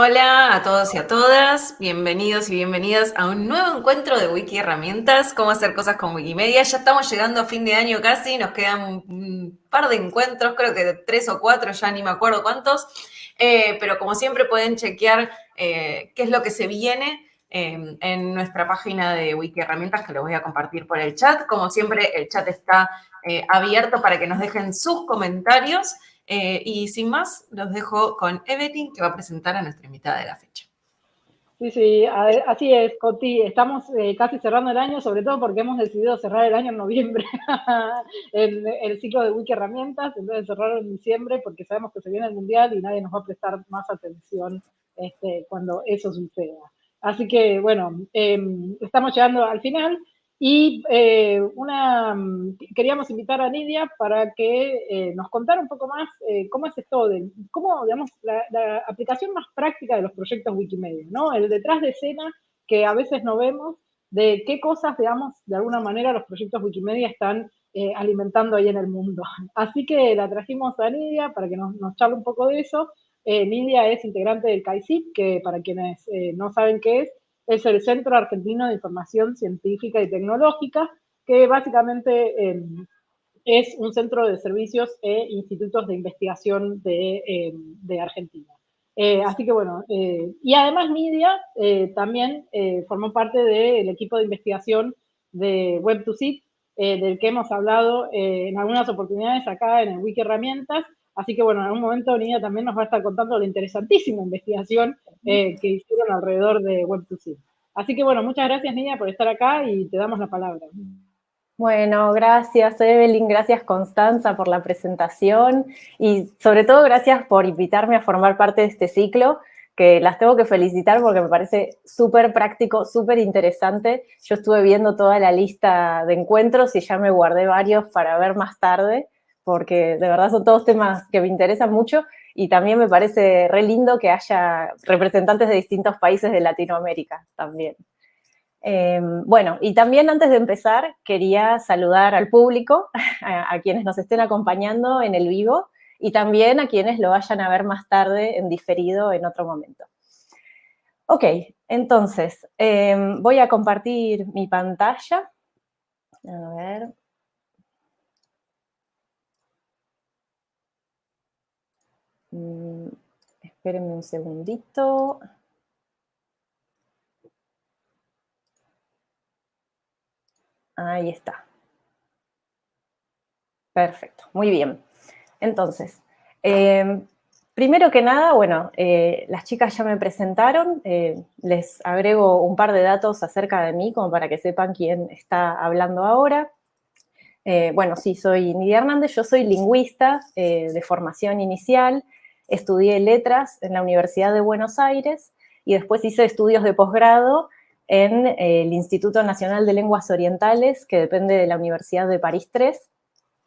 Hola a todos y a todas, bienvenidos y bienvenidas a un nuevo encuentro de Wiki Herramientas, cómo hacer cosas con Wikimedia. Ya estamos llegando a fin de año casi, nos quedan un par de encuentros, creo que tres o cuatro, ya ni me acuerdo cuántos, eh, pero como siempre pueden chequear eh, qué es lo que se viene eh, en nuestra página de Wiki Herramientas, que lo voy a compartir por el chat. Como siempre, el chat está abierto para que nos dejen sus comentarios. Eh, y sin más, los dejo con Evelyn, que va a presentar a nuestra invitada de la fecha. Sí, sí, así es, Coti. Estamos eh, casi cerrando el año, sobre todo porque hemos decidido cerrar el año en noviembre, el, el, ciclo de Wiki Herramientas, en vez de cerrarlo en diciembre, porque sabemos que se viene el Mundial y nadie nos va a prestar más atención este, cuando eso suceda. Así que, bueno, em, estamos llegando al final. Y eh, una, queríamos invitar a Nidia para que eh, nos contara un poco más eh, cómo es esto, de, cómo, digamos, la, aplicación más práctica de los proyectos Wikimedia, ¿no? El detrás de escena que a veces no vemos, de qué cosas, digamos, de alguna manera los proyectos Wikimedia están alimentando ahí en el mundo. Así que la trajimos a Nidia para que nos, nos charle un poco de eso. Nidia es integrante del CAICIP, que para quienes no saben qué es, es el Centro Argentino de Información Científica y Tecnológica, que básicamente em, es un centro de servicios e institutos de investigación de, em, Argentina. Eh, así que bueno, eh, y además Media eh, también formó parte del equipo de investigación de Web2Sit, del que hemos hablado en algunas oportunidades acá en el Wiki Herramientas, Así que bueno, en algún momento Nidia también nos va a estar contando la interesantísima investigación eh, que hicieron alrededor de Web2C. Así que bueno, muchas gracias Nidia por estar acá y te damos la palabra. Bueno, gracias Evelyn, gracias Constanza por la presentación y sobre todo gracias por invitarme a formar parte de este ciclo que las tengo que felicitar porque me parece súper práctico, súper interesante. Yo estuve viendo toda la lista de encuentros y ya me guardé varios para ver más tarde porque de verdad son todos temas que me interesan mucho y también me parece re lindo que haya representantes de distintos países de Latinoamérica también. Em, bueno, y también antes de empezar quería saludar al público, a, quienes nos estén acompañando en el vivo y también a quienes lo vayan a ver más tarde en diferido en otro momento. Ok, entonces em, voy a compartir mi pantalla. A ver, Mm, espérenme un segundito. Ahí está. Perfecto, muy bien. Entonces, em, primero que nada, bueno, eh, las chicas ya me presentaron, eh, les agrego un par de datos acerca de mí como para que sepan quién está hablando ahora. Eh, bueno, sí, soy Nidia Hernández, yo soy lingüista de formación inicial, estudié letras en la Universidad de Buenos Aires y después hice estudios de posgrado en eh, el Instituto Nacional de Lenguas Orientales, que depende de la Universidad de París III.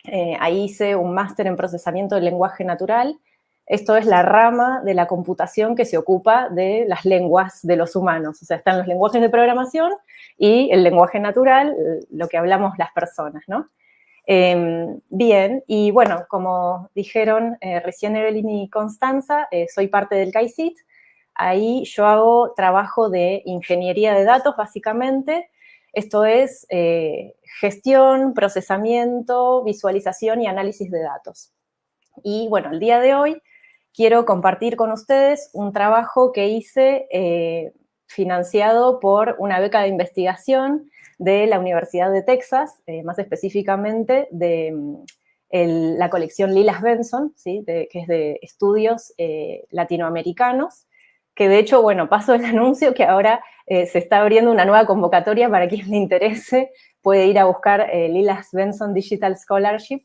Eh, ahí hice un máster en procesamiento del lenguaje natural. Esto es la rama de la computación que se ocupa de las lenguas de los humanos. O sea, están los lenguajes de programación y el lenguaje natural, lo que hablamos las personas, ¿no? Em, bien, y bueno, como dijeron eh, recién Evelyn y Constanza, eh, soy parte del CAICIT. Ahí yo hago trabajo de ingeniería de datos, básicamente. Esto es eh, gestión, procesamiento, visualización y análisis de datos. Y bueno, el día de hoy quiero compartir con ustedes un trabajo que hice financiado por una beca de investigación de la Universidad de Texas, eh, más específicamente de mm, la colección Lilas Benson, ¿sí? que es de estudios eh, latinoamericanos, que de hecho, bueno, paso el anuncio que ahora eh, se está abriendo una nueva convocatoria para quien le interese, puede ir a buscar Lilas Benson Digital Scholarship.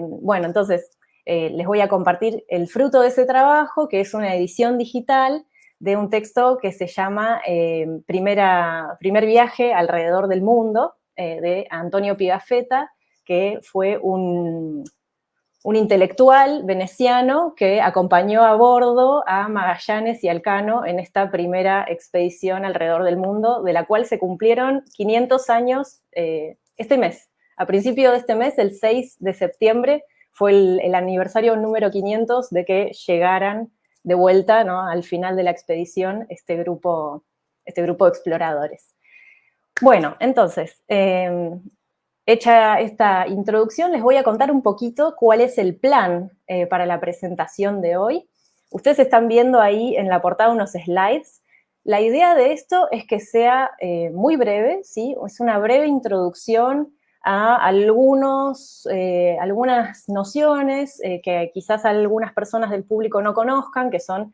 bueno, entonces, les voy a compartir el fruto de ese trabajo, que es una edición digital de un texto que se llama eh, Primera, Primer viaje alrededor del mundo, eh, de Antonio Pigafetta, que fue un, un, intelectual veneciano que acompañó a bordo a Magallanes y Alcano en esta primera expedición alrededor del mundo, de la cual se cumplieron 500 años eh, este mes. A principio de este mes, el 6 de septiembre, fue el, el aniversario número 500 de que llegaran de vuelta ¿no? al final de la expedición este grupo, este grupo de exploradores. Bueno, entonces, em, hecha esta introducción, les voy a contar un poquito cuál es el plan eh, para la presentación de hoy. Ustedes están viendo ahí en la portada unos slides. La idea de esto es que sea eh, muy breve, ¿sí? Es una breve introducción a algunos, eh, algunas nociones que quizás algunas personas del público no conozcan, que son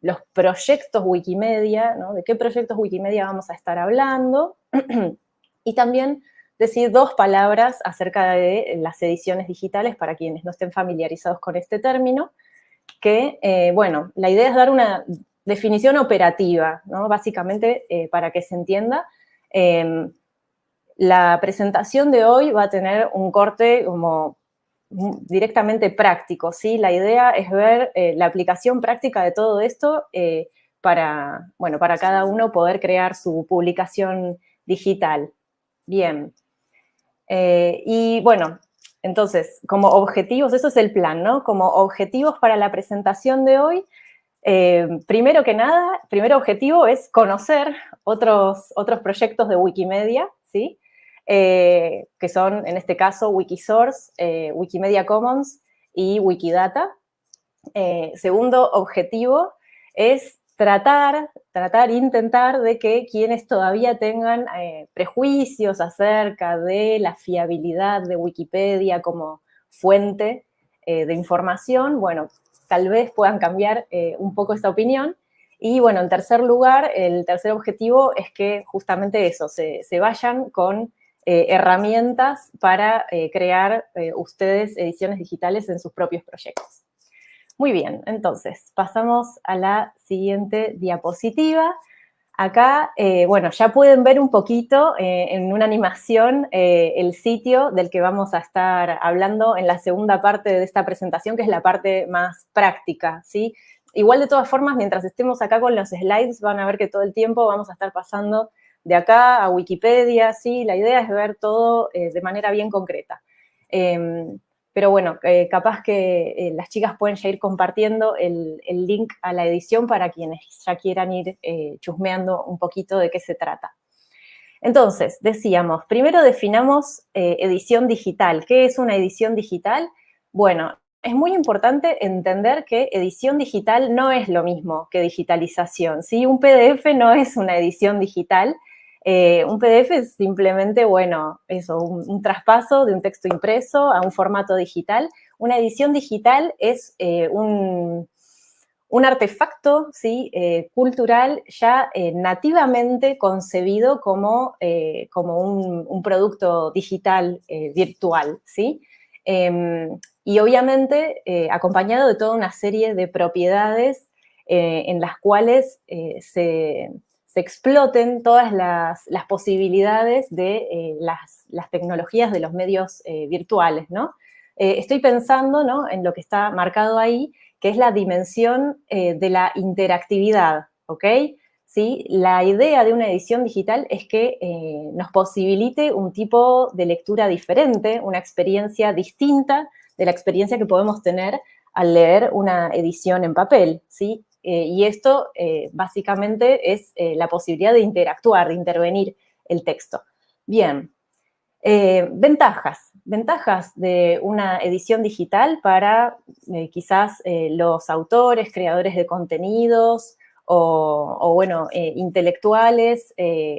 los proyectos Wikimedia, ¿no? De qué proyectos Wikimedia vamos a estar hablando. y también decir dos palabras acerca de las ediciones digitales para quienes no estén familiarizados con este término, que, eh, bueno, la idea es dar una definición operativa, ¿no? Básicamente, eh, para que se entienda, em, la presentación de hoy va a tener un corte como directamente práctico, ¿sí? La idea es ver eh, la aplicación práctica de todo esto para, bueno, para cada uno poder crear su publicación digital. Bien. Eh, y bueno, entonces, como objetivos, eso es el plan, ¿no? Como objetivos para la presentación de hoy, eh, primero que nada, primer objetivo es conocer otros, otros proyectos de Wikimedia, ¿sí? Eh, que son, en este caso, Wikisource, Wikimedia Commons y Wikidata. segundo objetivo es tratar, tratar, intentar de que quienes todavía tengan eh, prejuicios acerca de la fiabilidad de Wikipedia como fuente eh, de información, bueno, tal vez puedan cambiar eh, un poco esta opinión. Y bueno, en tercer lugar, el tercer objetivo es que justamente eso, se, se vayan con herramientas para crear ustedes ediciones digitales en sus propios proyectos. Muy bien, entonces, pasamos a la siguiente diapositiva. Acá, eh, bueno, ya pueden ver un poquito eh, en una animación eh, el sitio del que vamos a estar hablando en la segunda parte de esta presentación, que es la parte más práctica, ¿sí? Igual, de todas formas, mientras estemos acá con los slides, van a ver que todo el tiempo vamos a estar pasando de acá a Wikipedia, ¿sí? La idea es ver todo de manera bien concreta. Em, pero bueno, eh, capaz que eh, las chicas pueden ya ir compartiendo el, link a la edición para quienes ya quieran ir eh, chusmeando un poquito de qué se trata. Entonces, decíamos, primero definamos edición digital. ¿Qué es una edición digital? Bueno, es muy importante entender que edición digital no es lo mismo que digitalización. ¿sí? Un PDF no es una edición digital, eh, un PDF es simplemente, bueno, eso, un, traspaso de un texto impreso a un formato digital. Una edición digital es eh, un, artefacto ¿sí? Eh, cultural ya nativamente concebido como, como un, producto digital virtual, ¿sí? Em, y obviamente acompañado de toda una serie de propiedades en las cuales se se exploten todas las, posibilidades de eh, las, tecnologías de los medios eh, virtuales, ¿no? Eh, estoy pensando ¿no? en lo que está marcado ahí, que es la dimensión de la interactividad, ¿ok? ¿Sí? La idea de una edición digital es que nos posibilite un tipo de lectura diferente, una experiencia distinta de la experiencia que podemos tener al leer una edición en papel, ¿sí? Eh, y esto eh, básicamente es eh, la posibilidad de interactuar, de intervenir el texto. Bien, ventajas. Ventajas de una edición digital para quizás los autores, creadores de contenidos, o, bueno, intelectuales,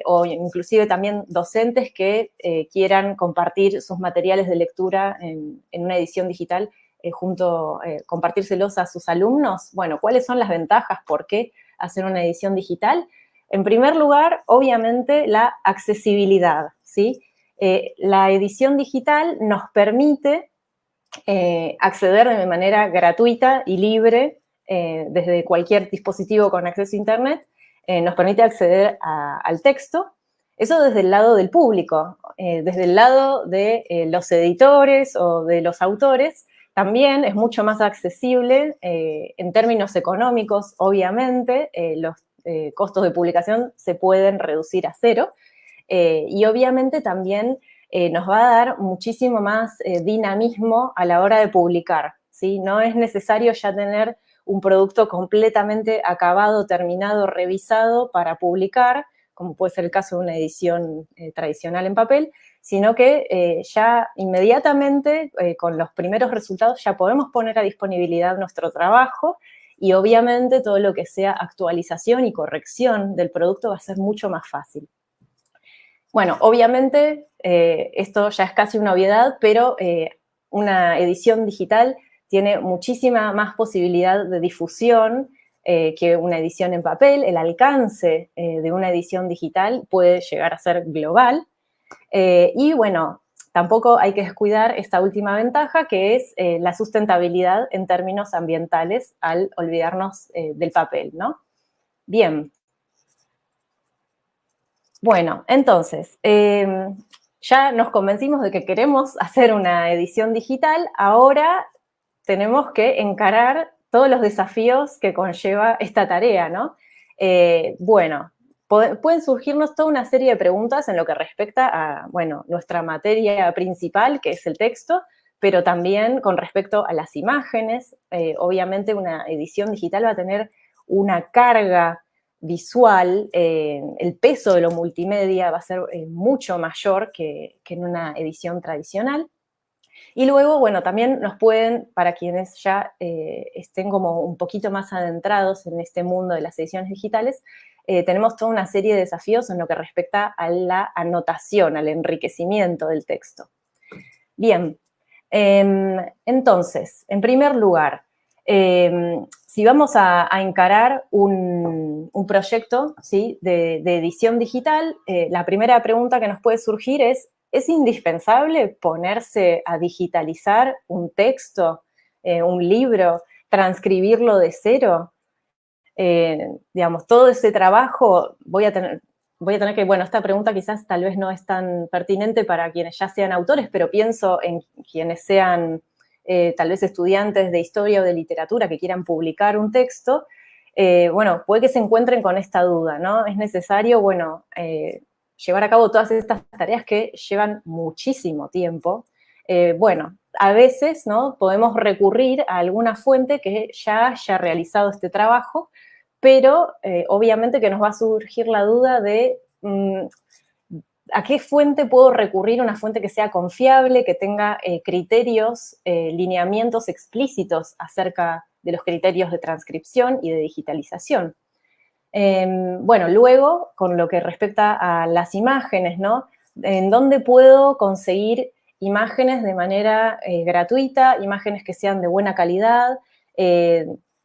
o inclusive también docentes que quieran compartir sus materiales de lectura en una edición digital eh, junto, eh, compartírselos a sus alumnos? Bueno, ¿cuáles son las ventajas? ¿Por qué hacer una edición digital? En primer lugar, obviamente, la accesibilidad, ¿sí? Eh, la edición digital nos permite acceder de manera gratuita y libre desde cualquier dispositivo con acceso a Internet, nos permite acceder al texto, eso desde el lado del público, desde el lado de los editores o de los autores, también es mucho más accesible eh, en términos económicos, obviamente, eh, los eh, costos de publicación se pueden reducir a cero y obviamente también nos va a dar muchísimo más dinamismo a la hora de publicar, ¿sí? No es necesario ya tener un producto completamente acabado, terminado, revisado para publicar, como puede ser el caso de una edición tradicional en papel, sino que eh, ya inmediatamente eh, con los primeros resultados ya podemos poner a disponibilidad nuestro trabajo y obviamente todo lo que sea actualización y corrección del producto va a ser mucho más fácil. Bueno, obviamente esto ya es casi una obviedad, pero una edición digital tiene muchísima más posibilidad de difusión eh, que una edición en papel. El alcance eh, de una edición digital puede llegar a ser global. Eh, y bueno, tampoco hay que descuidar esta última ventaja, que es la sustentabilidad en términos ambientales al olvidarnos del papel, ¿no? Bien. Bueno, entonces, em, ya nos convencimos de que queremos hacer una edición digital, ahora tenemos que encarar todos los desafíos que conlleva esta tarea, ¿no? Eh, bueno, pueden surgirnos toda una serie de preguntas en lo que respecta a, bueno, nuestra materia principal, que es el texto, pero también con respecto a las imágenes. Eh, obviamente una edición digital va a tener una carga visual, eh, el peso de lo multimedia va a ser eh, mucho mayor que, en una edición tradicional. Y luego, bueno, también nos pueden, para quienes ya estén como un poquito más adentrados en este mundo de las ediciones digitales, tenemos toda una serie de desafíos en lo que respecta a la anotación, al enriquecimiento del texto. Bien, em, entonces, en primer lugar, em, si vamos a, encarar un, proyecto de, edición digital, eh, la primera pregunta que nos puede surgir es, ¿es indispensable ponerse a digitalizar un texto, eh, un libro, transcribirlo de cero? Eh, digamos, todo ese trabajo, voy a tener, voy a tener que, bueno, esta pregunta quizás tal vez no es tan pertinente para quienes ya sean autores, pero pienso en quienes sean eh, tal vez estudiantes de historia o de literatura que quieran publicar un texto, eh, bueno, puede que se encuentren con esta duda, ¿no? Es necesario, bueno, llevar a cabo todas estas tareas que llevan muchísimo tiempo. bueno, a veces, ¿no? Podemos recurrir a alguna fuente que ya haya realizado este trabajo, pero obviamente que nos va a surgir la duda de mm, ¿A qué fuente puedo recurrir? Una fuente que sea confiable, que tenga eh, criterios, eh, lineamientos explícitos acerca de los criterios de transcripción y de digitalización. Em, bueno, luego, con lo que respecta a las imágenes, ¿no? ¿En dónde puedo conseguir imágenes de manera eh, gratuita, imágenes que sean de buena calidad,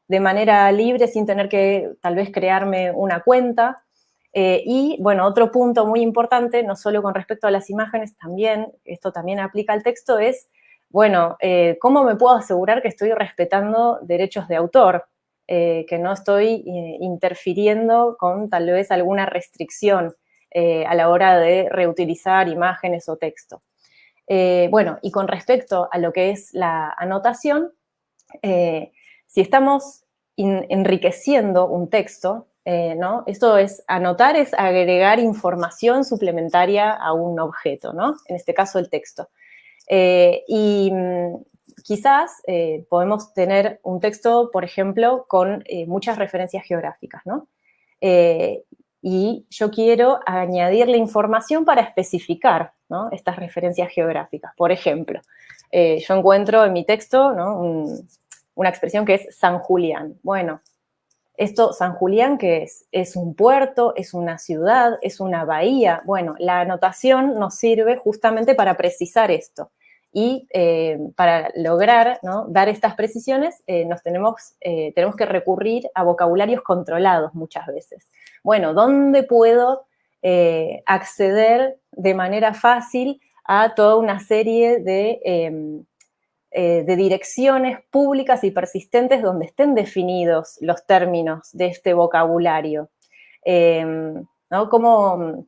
de manera libre, sin tener que tal vez crearme una cuenta? Eh, y, bueno, otro punto muy importante, no solo con respecto a las imágenes, también, esto también aplica al texto, es, bueno, eh, ¿cómo me puedo asegurar que estoy respetando derechos de autor? Eh, que no estoy interfiriendo con tal vez alguna restricción a la hora de reutilizar imágenes o texto. bueno, y con respecto a lo que es la anotación, si estamos enriqueciendo un texto, eh, ¿no? Esto es, anotar es agregar información suplementaria a un objeto, ¿no? En este caso, el texto. Eh, y mm, quizás eh, podemos tener un texto, por ejemplo, con muchas referencias geográficas, ¿no? y yo quiero añadirle información para especificar estas referencias geográficas. Por ejemplo, yo encuentro en mi texto una expresión que es San Julián. Bueno, esto, San Julián, ¿qué es? Es un puerto, es una ciudad, es una bahía. Bueno, la anotación nos sirve justamente para precisar esto. Y eh, para lograr dar estas precisiones, eh, nos tenemos, eh, tenemos que recurrir a vocabularios controlados muchas veces. Bueno, ¿dónde puedo acceder de manera fácil a toda una serie de em, eh, de direcciones públicas y persistentes donde estén definidos los términos de este vocabulario. Em, ¿Cómo,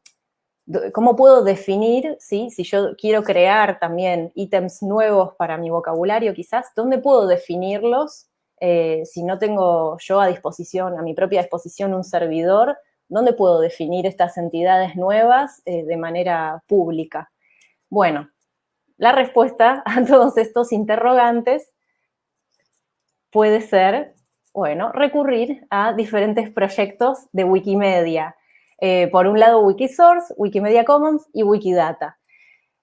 puedo definir, si yo quiero crear también ítems nuevos para mi vocabulario quizás, dónde puedo definirlos eh, si no tengo yo a disposición, a mi propia disposición un servidor, dónde puedo definir estas entidades nuevas eh, de manera pública? Bueno, la respuesta a todos estos interrogantes puede ser Bueno, recurrir a diferentes proyectos de Wikimedia. Eh, por un lado Wikisource, Wikimedia Commons y Wikidata.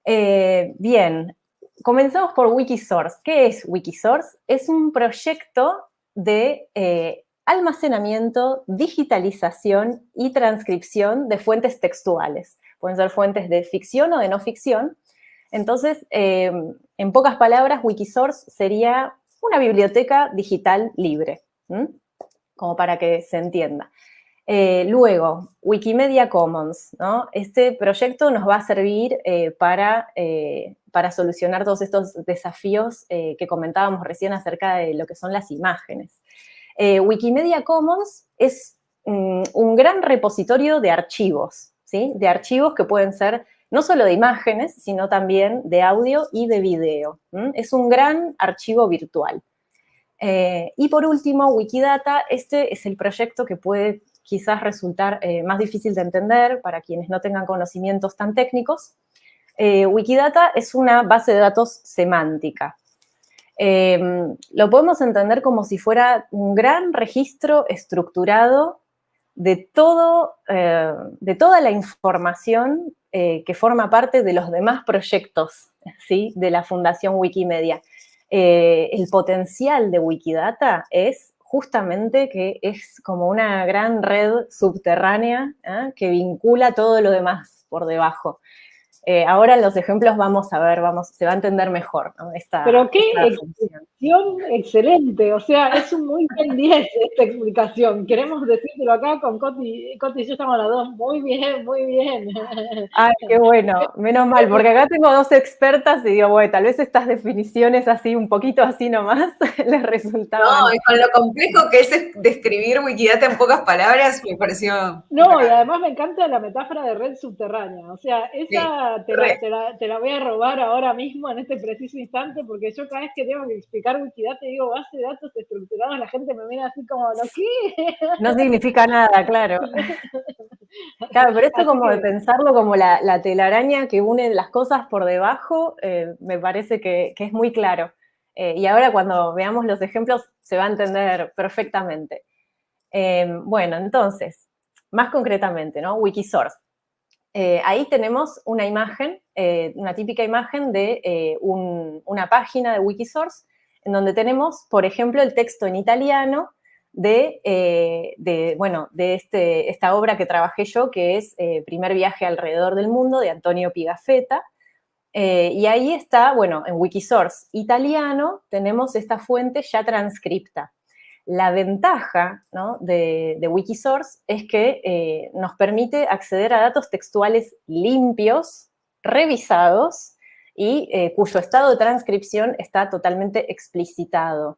Eh, bien, comenzamos por Wikisource. ¿Qué es Wikisource? Es un proyecto de eh, almacenamiento, digitalización y transcripción de fuentes textuales. Pueden ser fuentes de ficción o de no ficción. Entonces, eh, en pocas palabras, Wikisource sería una biblioteca digital libre, como para que se entienda. Eh, luego, Wikimedia Commons, ¿no? Este proyecto nos va a servir eh, para, para, solucionar todos estos desafíos que comentábamos recién acerca de lo que son las imágenes. Wikimedia Commons es mm, un gran repositorio de archivos, ¿sí? De archivos que pueden ser no solo de imágenes, sino también de audio y de video. Es un gran archivo virtual. Eh, y por último, Wikidata, este es el proyecto que puede quizás resultar eh, más difícil de entender para quienes no tengan conocimientos tan técnicos. Wikidata es una base de datos semántica. Em, lo podemos entender como si fuera un gran registro estructurado de, todo, eh, de toda la información eh, que forma parte de los demás proyectos ¿sí? de la Fundación Wikimedia. Eh, el potencial de Wikidata es justamente que es como una gran red subterránea que vincula todo lo demás por debajo. Eh, ahora en los ejemplos vamos a ver, vamos, se va a entender mejor esta, Pero qué explicación excelente, o sea, es un muy buen 10 esta explicación. Queremos decírtelo acá con Coti, Coti y yo estamos las dos, muy bien, muy bien. Ay, qué bueno, menos mal, porque acá tengo dos expertas y digo, bueno, tal vez estas definiciones así, un poquito así nomás, les resultaban. No, y con lo complejo que es describir Wikidata en pocas palabras, me pareció... No, y además me encanta la metáfora de red subterránea, o sea, esa te la, voy a robar ahora mismo en este preciso instante, porque yo cada vez que tengo que explicar Wikidata digo base de datos estructurados, la gente me mira así como, ¿lo qué? No significa nada, claro. Claro, pero esto como de pensarlo como la, telaraña que une las cosas por debajo, eh, me parece que, es muy claro. Eh, y ahora cuando veamos los ejemplos se va a entender perfectamente. Eh, bueno, entonces, más concretamente, ¿no? Wikisource. Eh, ahí tenemos una imagen, eh, una típica imagen de eh, una página de Wikisource, en donde tenemos, por ejemplo, el texto en italiano de, bueno, de este, esta obra que trabajé yo, que es Primer viaje alrededor del mundo, de Antonio Pigafetta. y ahí está, bueno, en Wikisource italiano tenemos esta fuente ya transcripta. La ventaja de, Wikisource es que eh, nos permite acceder a datos textuales limpios, revisados y eh, cuyo estado de transcripción está totalmente explicitado.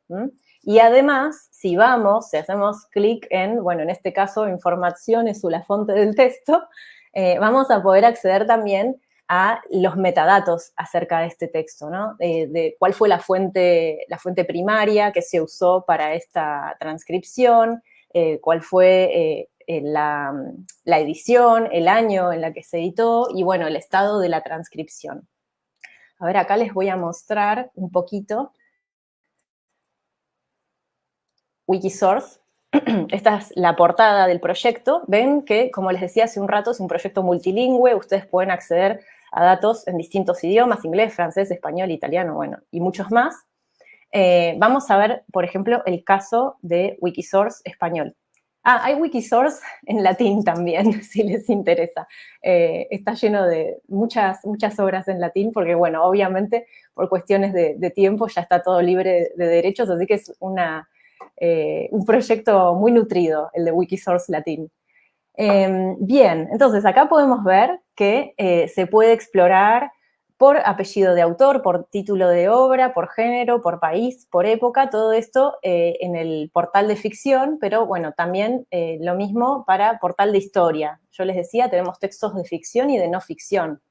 Y además, si vamos, si hacemos clic en, bueno, en este caso, informaciones o la fuente del texto, eh, vamos a poder acceder también a los metadatos acerca de este texto, ¿no? de cuál fue la fuente, la fuente primaria que se usó para esta transcripción, eh, cuál fue eh, la, edición, el año en la que se editó y, bueno, el estado de la transcripción. A ver, acá les voy a mostrar un poquito Wikisource. Esta es la portada del proyecto. Ven que, como les decía hace un rato, es un proyecto multilingüe. Ustedes pueden acceder a datos en distintos idiomas, inglés, francés, español, italiano, bueno, y muchos más. Eh, vamos a ver, por ejemplo, el caso de Wikisource español. Ah, hay Wikisource en latín también, si les interesa. Eh, está lleno de muchas, muchas obras en latín, porque, bueno, obviamente, por cuestiones de, tiempo ya está todo libre de, derechos, así que es una, eh, un proyecto muy nutrido, el de Wikisource latín. Em, bien, entonces acá podemos ver que eh, se puede explorar por apellido de autor, por título de obra, por género, por país, por época, todo esto eh, en el portal de ficción, pero bueno, también eh, lo mismo para portal de historia. Yo les decía, tenemos textos de ficción y de no ficción.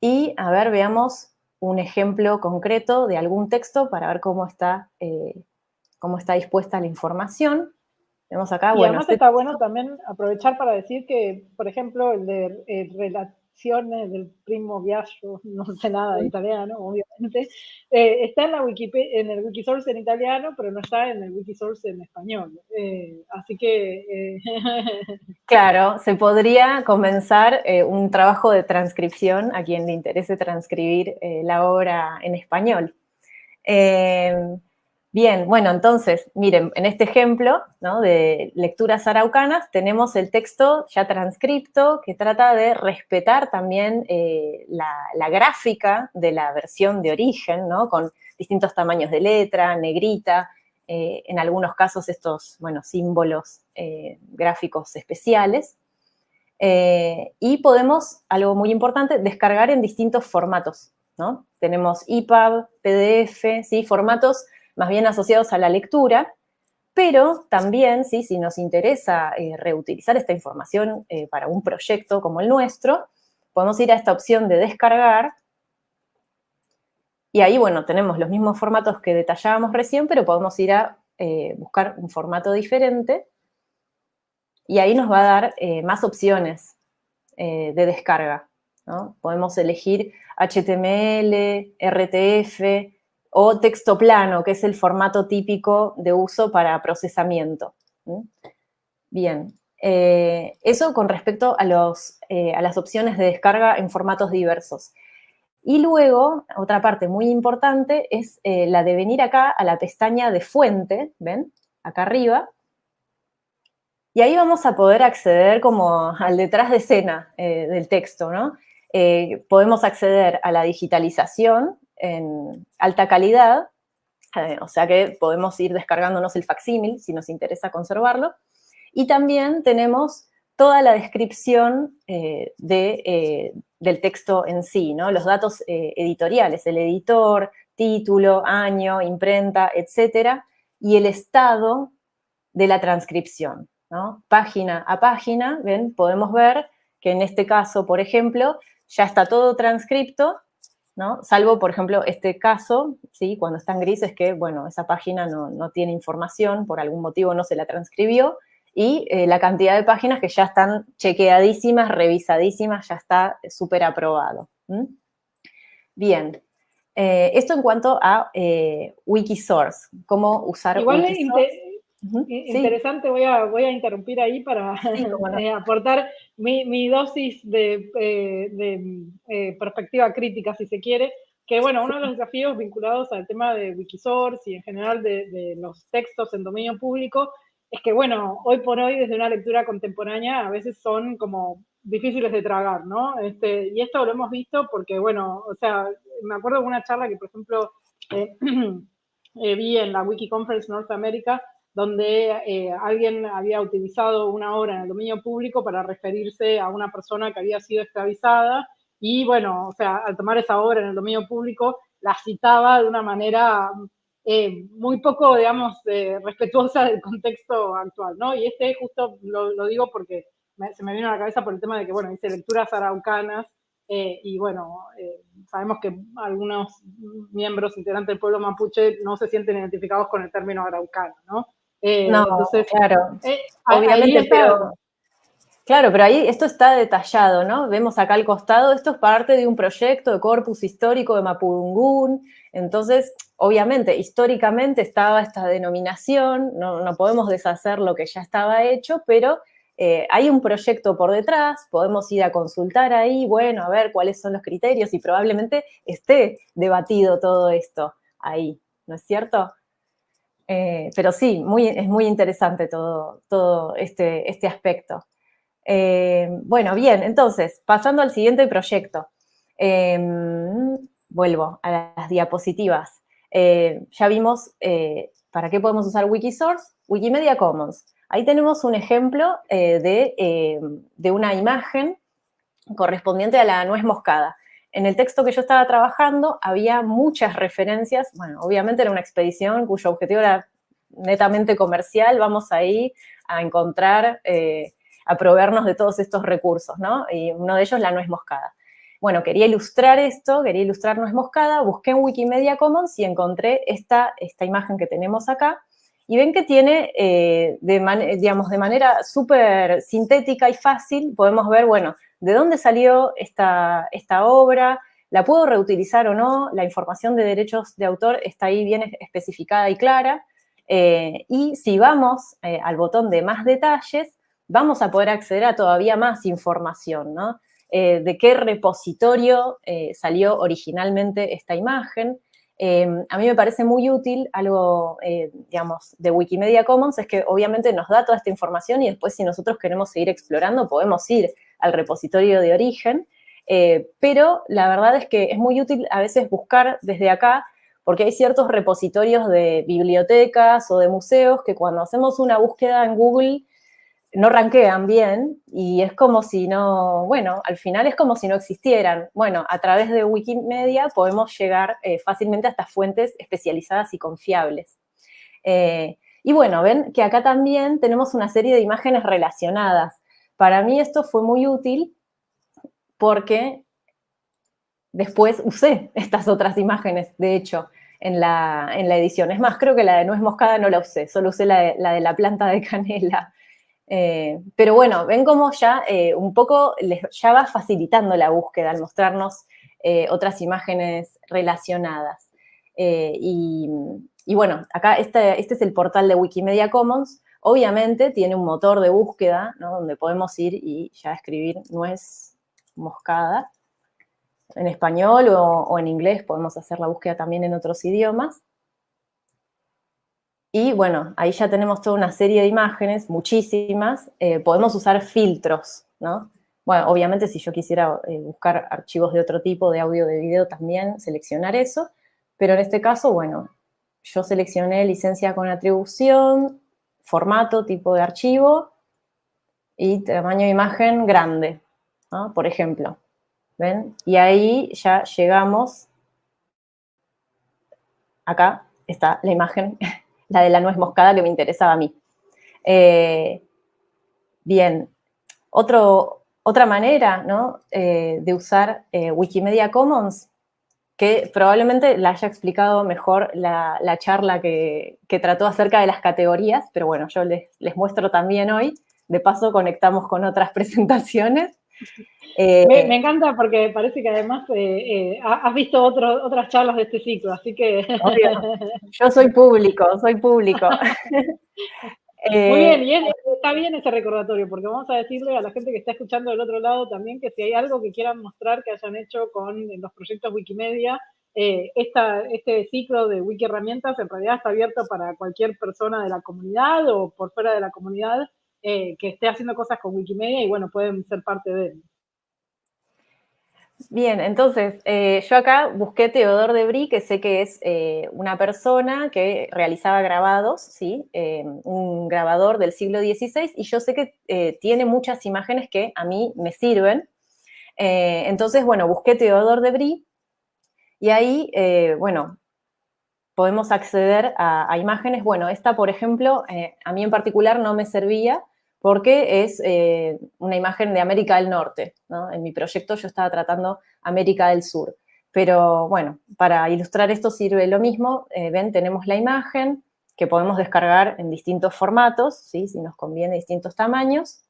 Y, a ver, veamos un ejemplo concreto de algún texto para ver cómo está, cómo está dispuesta la información acá, y además está bueno también aprovechar para decir que, por ejemplo, el de transcripciones del primo Viaggio, no sé nada de italiano, obviamente, eh, está en, la Wikipedia, en el Wikisource en italiano, pero no está en el Wikisource en español. Eh, así que... Claro, se podría comenzar un trabajo de transcripción a quien le interese transcribir la obra en español. Bien, bueno, entonces, miren, en este ejemplo de lecturas araucanas tenemos el texto ya transcripto que trata de respetar también eh, la, gráfica de la versión de origen, ¿no? Con distintos tamaños de letra, negrita, eh, en algunos casos estos, bueno, símbolos eh, gráficos especiales. y podemos, algo muy importante, descargar en distintos formatos, ¿no? Tenemos EPUB, PDF, ¿sí? Formatos más bien asociados a la lectura, pero también, si nos interesa eh, reutilizar esta información eh, para un proyecto como el nuestro, podemos ir a esta opción de descargar, y ahí, bueno, tenemos los mismos formatos que detallábamos recién, pero podemos ir a eh, buscar un formato diferente, y ahí nos va a dar más opciones de descarga. Podemos elegir HTML, RTF, o texto plano, que es el formato típico de uso para procesamiento. Bien, eh, eso con respecto a, los, eh, a, las opciones de descarga en formatos diversos. Y luego, otra parte muy importante es eh, la de venir acá a la pestaña de fuente, ¿ven? Acá arriba. Y ahí vamos a poder acceder como al detrás de escena del texto, ¿no? podemos acceder a la digitalización, en alta calidad, eh, o sea que podemos ir descargándonos el facsímil si nos interesa conservarlo. Y también tenemos toda la descripción eh, de, eh, del texto en sí, ¿no? los datos editoriales, el editor, título, año, imprenta, etcétera, y el estado de la transcripción. ¿no? Página a página, ¿ven? podemos ver que en este caso, por ejemplo, ya está todo transcripto Salvo, por ejemplo, este caso, ¿sí? Cuando está en gris es que, bueno, esa página no, tiene información, por algún motivo no se la transcribió, y eh, la cantidad de páginas que ya están chequeadísimas, revisadísimas, ya está súper aprobado. Bien, eh, esto en cuanto a eh, Wikisource, cómo usar Igual Wikisource. Interesante, voy, a, voy a interrumpir ahí para eh, aportar mi, dosis de, eh, eh, perspectiva crítica, si se quiere, que bueno, uno de los desafíos vinculados al tema de Wikisource y en general de, los textos en dominio público es que bueno, hoy por hoy desde una lectura contemporánea a veces son como difíciles de tragar, ¿no? Este, y esto lo hemos visto porque bueno, o sea, me acuerdo de una charla que por ejemplo vi en la WikiConference North America donde eh, alguien había utilizado una obra en el dominio público para referirse a una persona que había sido esclavizada y bueno, o sea, al tomar esa obra en el dominio público, la citaba de una manera eh, muy poco, digamos, eh, respetuosa del contexto actual, ¿no? Y este justo lo, digo porque se me vino a la cabeza por el tema de que, bueno, dice lecturas araucanas, y bueno, sabemos que algunos miembros integrantes del pueblo mapuche no se sienten identificados con el término araucano, ¿no? Eh, no, entonces, claro, eh, obviamente, pero... Claro, pero ahí esto está detallado, ¿no? Vemos acá al costado, esto es parte de un proyecto de corpus histórico de Mapudungún, entonces, obviamente, históricamente estaba esta denominación, no, podemos deshacer lo que ya estaba hecho, pero eh, hay un proyecto por detrás, podemos ir a consultar ahí, bueno, a ver cuáles son los criterios y probablemente esté debatido todo esto ahí, ¿no es cierto? Eh, pero sí, muy, es muy interesante todo, este, este aspecto. Eh, bueno, bien, entonces, pasando al siguiente proyecto. Em, vuelvo a las diapositivas. Eh, ya vimos para qué podemos usar Wikisource, Wikimedia Commons. Ahí tenemos un ejemplo de una imagen correspondiente a la nuez moscada. En el texto que yo estaba trabajando había muchas referencias, bueno, obviamente era una expedición cuyo objetivo era netamente comercial, vamos ahí a encontrar, eh, a proveernos de todos estos recursos, ¿no? Y uno de ellos la nuez moscada. Bueno, quería ilustrar esto, quería ilustrar nuez moscada, busqué en Wikimedia Commons y encontré esta, esta imagen que tenemos acá, y ven que tiene, eh, de digamos, de manera súper sintética y fácil, podemos ver, bueno, de dónde salió esta, esta obra, la puedo reutilizar o no, la información de derechos de autor está ahí bien especificada y clara, eh, y si vamos eh, al botón de más detalles, vamos a poder acceder a todavía más información, ¿no? Eh, de qué repositorio salió originalmente esta imagen. a mí me parece muy útil algo, digamos, de Wikimedia Commons, es que obviamente nos da toda esta información y después si nosotros queremos seguir explorando, podemos ir al repositorio de origen, pero la verdad es que es muy útil a veces buscar desde acá porque hay ciertos repositorios de bibliotecas o de museos que cuando hacemos una búsqueda en Google no ranquean bien y es como si no, bueno, al final es como si no existieran. Bueno, a través de Wikimedia podemos llegar eh, fácilmente a estas fuentes especializadas y confiables. Eh, y bueno, ven que acá también tenemos una serie de imágenes relacionadas. Para mí esto fue muy útil porque después usé estas otras imágenes, de hecho en la, edición. Es más, creo que la de nuez moscada no la usé, solo usé la de la, planta de canela. Eh, pero bueno, ven cómo ya eh, un poco les, ya va facilitando la búsqueda al mostrarnos eh, otras imágenes relacionadas. Y, bueno, acá este, este, es el portal de Wikimedia Commons. Obviamente tiene un motor de búsqueda, donde podemos ir y ya escribir nuez moscada en español o, en inglés, podemos hacer la búsqueda también en otros idiomas. Y bueno, ahí ya tenemos toda una serie de imágenes, muchísimas. Eh, podemos usar filtros, ¿no? Bueno, obviamente si yo quisiera eh, buscar archivos de otro tipo, de audio, de video, también seleccionar eso. Pero en este caso, bueno, yo seleccioné licencia con atribución, formato, tipo de archivo y tamaño de imagen grande, ¿no? por ejemplo. ¿ven? Y ahí ya llegamos, acá está la imagen, la de la nuez moscada que me interesaba a mí. Eh, bien, otra manera eh, de usar eh, Wikimedia Commons, que probablemente la haya explicado mejor la, charla que, trató acerca de las categorías, pero bueno, yo les, les muestro también hoy. De paso, conectamos con otras presentaciones. Eh, me, encanta porque parece que además eh, eh, has visto otras charlas de este ciclo, así que... Yo soy público, soy público. Muy bien, y está bien ese recordatorio, porque vamos a decirle a la gente que está escuchando del otro lado también que si hay algo que quieran mostrar que hayan hecho con los proyectos Wikimedia, este ciclo de Wiki Herramientas en realidad está abierto para cualquier persona de la comunidad o por fuera de la comunidad que esté haciendo cosas con Wikimedia y bueno, pueden ser parte de él. Bien, entonces, eh, yo acá busqué Teodor de Brie, que sé que es eh, una persona que realizaba grabados, ¿sí? Eh, un grabador del siglo XVI, y yo sé que tiene muchas imágenes que a mí me sirven. entonces, bueno, busqué Teodor de Brie, y ahí, bueno, podemos acceder a, imágenes. Bueno, esta, por ejemplo, a mí en particular no me servía, porque es eh, una imagen de América del Norte. En mi proyecto yo estaba tratando América del Sur. Pero bueno, para ilustrar esto sirve lo mismo. Eh, ven, tenemos la imagen que podemos descargar en distintos formatos, ¿sí? si nos conviene distintos tamaños.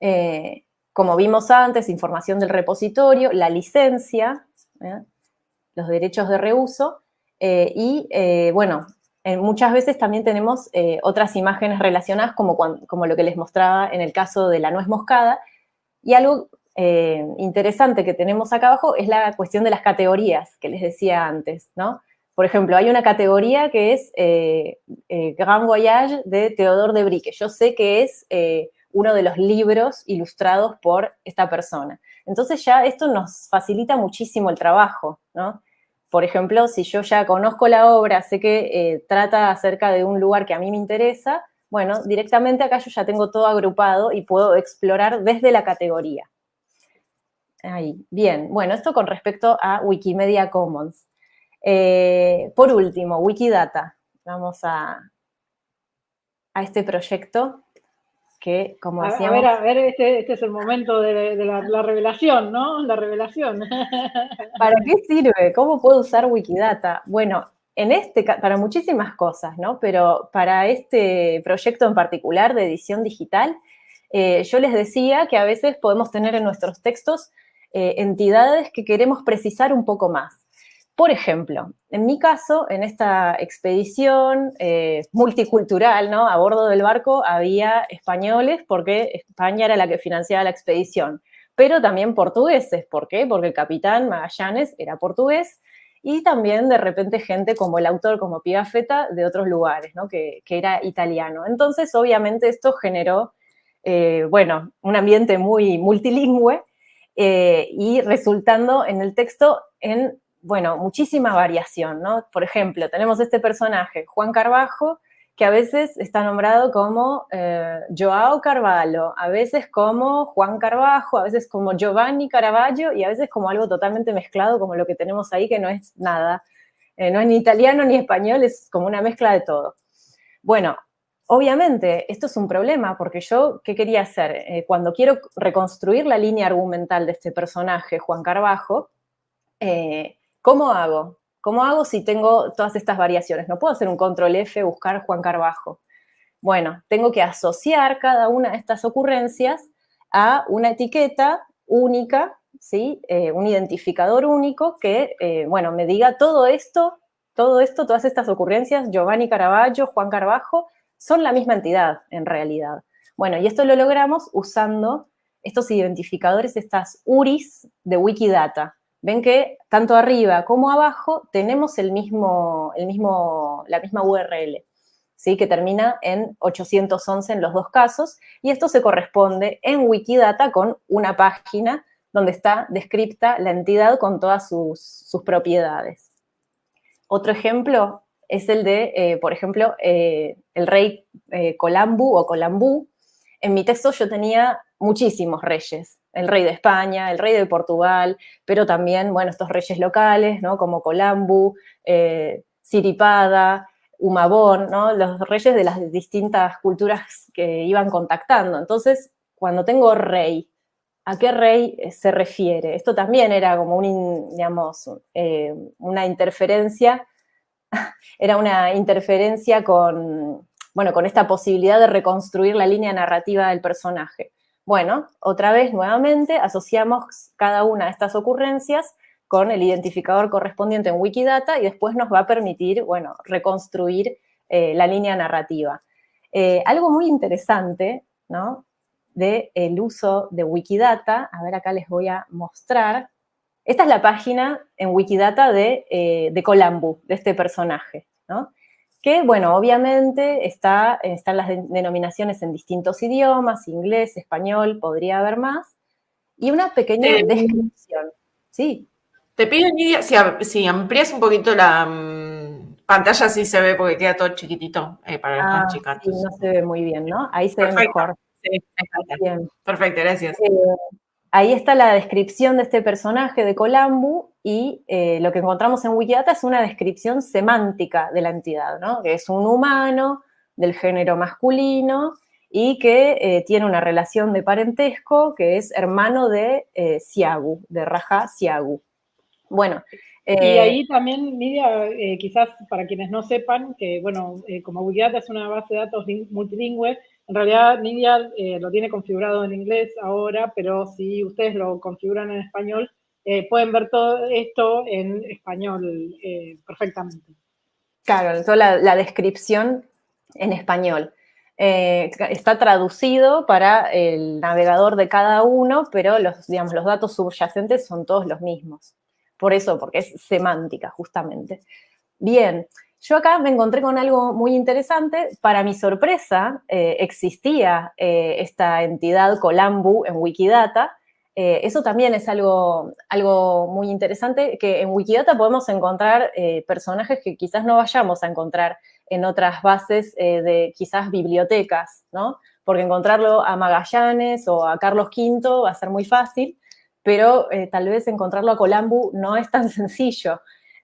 Eh, como vimos antes, información del repositorio, la licencia, los derechos de reuso, y bueno, eh, muchas veces también tenemos eh, otras imágenes relacionadas, como, como lo que les mostraba en el caso de la nuez moscada. Y algo eh, interesante que tenemos acá abajo es la cuestión de las categorías que les decía antes, ¿no? Por ejemplo, hay una categoría que es Grand Voyage de Theodore de Brie, que yo sé que es uno de los libros ilustrados por esta persona. Entonces ya esto nos facilita muchísimo el trabajo, ¿no? Por ejemplo, si yo ya conozco la obra, sé que eh, trata acerca de un lugar que a mí me interesa, bueno, directamente acá yo ya tengo todo agrupado y puedo explorar desde la categoría. Ahí, bien. Bueno, esto con respecto a Wikimedia Commons. Eh, por último, Wikidata. Vamos a, a este proyecto que, como decíamos... A ver, a ver, este, este es el momento de, la, revelación, ¿no? La revelación. ¿Para qué sirve? ¿Cómo puedo usar Wikidata? Bueno, en este, para muchísimas cosas, ¿no? Pero para este proyecto en particular de edición digital, yo les decía que a veces podemos tener en nuestros textos entidades que queremos precisar un poco más. Por ejemplo, en mi caso, en esta expedición eh, multicultural, ¿no? A bordo del barco había españoles porque España era la que financiaba la expedición, pero también portugueses. ¿Por qué? Porque el capitán Magallanes era portugués y también de repente gente como el autor, como Pigafetta, de otros lugares, ¿no? Que, era italiano. Entonces, obviamente, esto generó, eh, bueno, un ambiente muy multilingüe eh, y resultando en el texto en bueno, muchísima variación, ¿no? Por ejemplo, tenemos este personaje, Juan Carbajo, que a veces está nombrado como eh, Joao Carvalho, a veces como Juan Carbajo, a veces como Giovanni Caravaggio y a veces como algo totalmente mezclado como lo que tenemos ahí, que no es nada, eh, no es ni italiano ni español, es como una mezcla de todo. Bueno, obviamente esto es un problema porque yo, ¿qué quería hacer? Eh, cuando quiero reconstruir la línea argumental de este personaje, Juan Carbajo, ¿Cómo hago? ¿Cómo hago si tengo todas estas variaciones? No puedo hacer un control F, buscar Juan Carbajo. Bueno, tengo que asociar cada una de estas ocurrencias a una etiqueta única, ¿sí? Eh, un identificador único que, eh, bueno, me diga todo esto, todo esto, todas estas ocurrencias, Giovanni Caravaggio, Juan Carbajo, son la misma entidad en realidad. Bueno, y esto lo logramos usando estos identificadores, estas URIs de Wikidata ven que tanto arriba como abajo tenemos el mismo, el mismo, la misma URL, ¿sí? que termina en 811 en los dos casos, y esto se corresponde en Wikidata con una página donde está descripta la entidad con todas sus, propiedades. Otro ejemplo es el de, eh, por ejemplo, eh, el rey eh, Colambu o Colambú. En mi texto yo tenía muchísimos reyes, el rey de España, el rey de Portugal, pero también, bueno, estos reyes locales, ¿no? Como Colambu, eh, Siripada, Humabón, ¿no? Los reyes de las distintas culturas que iban contactando. Entonces, cuando tengo rey, ¿a qué rey se refiere? Esto también era como un, digamos, eh, una interferencia, era una interferencia con, bueno, con esta posibilidad de reconstruir la línea narrativa del personaje. Bueno, otra vez nuevamente asociamos cada una de estas ocurrencias con el identificador correspondiente en Wikidata y después nos va a permitir, bueno, reconstruir eh, la línea narrativa. Eh, algo muy interesante, ¿no? Del el uso de Wikidata, a ver acá les voy a mostrar. Esta es la página en Wikidata de, eh, de Colambu, de este personaje, ¿no? Que, bueno, obviamente está, están las denominaciones en distintos idiomas, inglés, español, podría haber más, y una pequeña descripción. Sí. Te pido, Nidia, si, amplías un poquito la mm, pantalla, sí se ve porque queda todo chiquitito eh, para los más ah. Sí, no se ve muy bien, ¿no? Ahí se ve mejor. Sí, bien. Perfecto, gracias. Eh, ahí está la descripción de este personaje de Colambu y eh, lo que encontramos en Wikidata es una descripción semántica de la entidad, ¿no? que es un humano del género masculino y que eh, tiene una relación de parentesco que es hermano de eh, Siagu, de Raja Siagu. Bueno. y ahí también, Nidia, quizás para quienes no sepan, que bueno, como Wikidata es una base de datos multilingüe, en realidad Nidia lo tiene configurado en inglés ahora, pero si ustedes lo configuran en español, eh, pueden ver todo esto en español eh, perfectamente. Claro, toda la, descripción en español. Eh, está traducido para el navegador de cada uno, pero los, digamos, los datos subyacentes son todos los mismos. Por eso, porque es semántica, justamente. Bien, yo acá me encontré con algo muy interesante. Para mi sorpresa, existía esta entidad Colambu en Wikidata, eh, eso también es algo, algo muy interesante, que en Wikidata podemos encontrar eh, personajes que quizás no vayamos a encontrar en otras bases eh, de quizás bibliotecas, ¿no? Porque encontrarlo a Magallanes o a Carlos V va a ser muy fácil, pero tal vez encontrarlo a Colambu no es tan sencillo.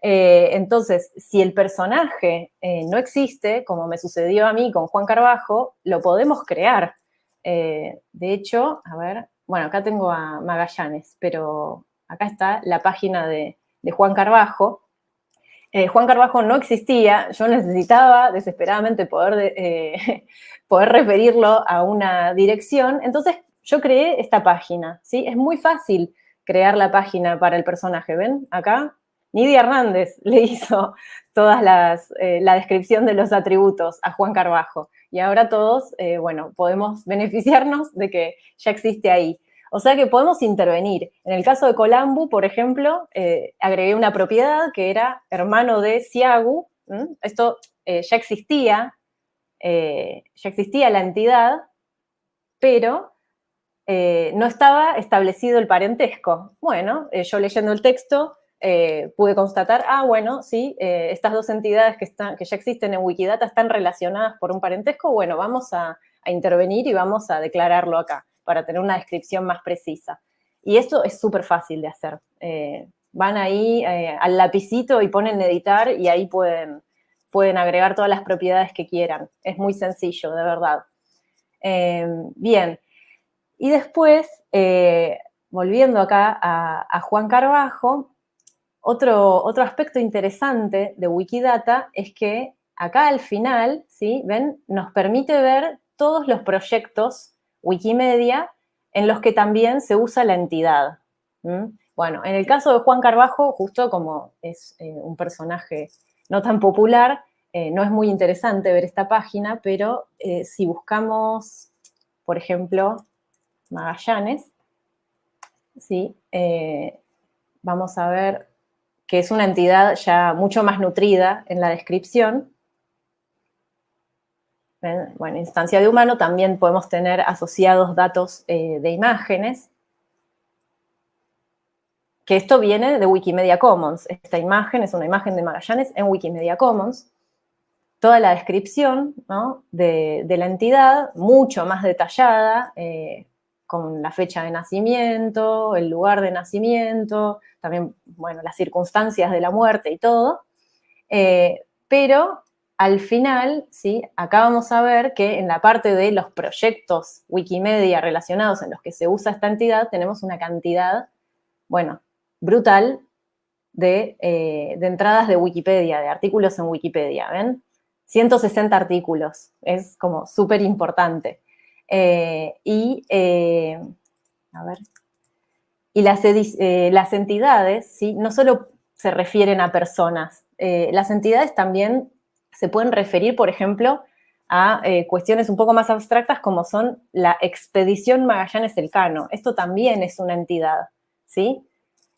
Entonces, si el personaje no existe, como me sucedió a mí con Juan Carbajo, lo podemos crear. de hecho, a ver, bueno, acá tengo a Magallanes, pero acá está la página de, Juan Carbajo. Eh, Juan Carbajo no existía, yo necesitaba desesperadamente poder eh, poder referirlo a una dirección. Entonces yo creé esta página, ¿sí? Es muy fácil crear la página para el personaje, ¿ven? Acá Nidia Hernández le hizo toda eh, la descripción de los atributos a Juan Carbajo. Y ahora todos, eh, bueno, podemos beneficiarnos de que ya existe ahí. O sea que podemos intervenir. En el caso de Colambu, por ejemplo, eh, agregué una propiedad que era hermano de Siagu. Esto ya existía, ya existía la entidad, pero no estaba establecido el parentesco. Bueno, yo leyendo el texto eh, pude constatar, ah, bueno, sí, eh, estas dos entidades que, están, que ya existen en Wikidata están relacionadas por un parentesco, bueno, vamos a, intervenir y vamos a declararlo acá para tener una descripción más precisa. Y esto es súper fácil de hacer. Eh, van ahí al lapicito y ponen editar y ahí pueden, pueden agregar todas las propiedades que quieran. Es muy sencillo, de verdad. bien, y después, volviendo acá a Juan Carbajo, otro, otro aspecto interesante de Wikidata es que acá al final, ¿sí? ¿Ven? Nos permite ver todos los proyectos Wikimedia en los que también se usa la entidad. Bueno, en el caso de Juan Carbajo, justo como es eh, un personaje no tan popular, eh, no es muy interesante ver esta página, pero eh, si buscamos, por ejemplo, Magallanes, ¿sí? vamos a ver que es una entidad ya mucho más nutrida en la descripción. Bueno, instancia de humano también podemos tener asociados datos eh, de imágenes, que esto viene de Wikimedia Commons. Esta imagen es una imagen de Magallanes en Wikimedia Commons. Toda la descripción de, la entidad, mucho más detallada, eh, con la fecha de nacimiento, el lugar de nacimiento, también, bueno, las circunstancias de la muerte y todo. Eh, pero al final, ¿sí? Acá vamos a ver que en la parte de los proyectos Wikimedia relacionados en los que se usa esta entidad, tenemos una cantidad, bueno, brutal de, eh, de entradas de Wikipedia, de artículos en Wikipedia, ¿ven? 160 artículos, es como súper importante. Eh, y, a ver, y las, eh, las entidades, ¿sí? no solo se refieren a personas, las entidades también se pueden referir, por ejemplo, a cuestiones un poco más abstractas como son la expedición Magallanes-Elcano. Esto también es una entidad, ¿sí?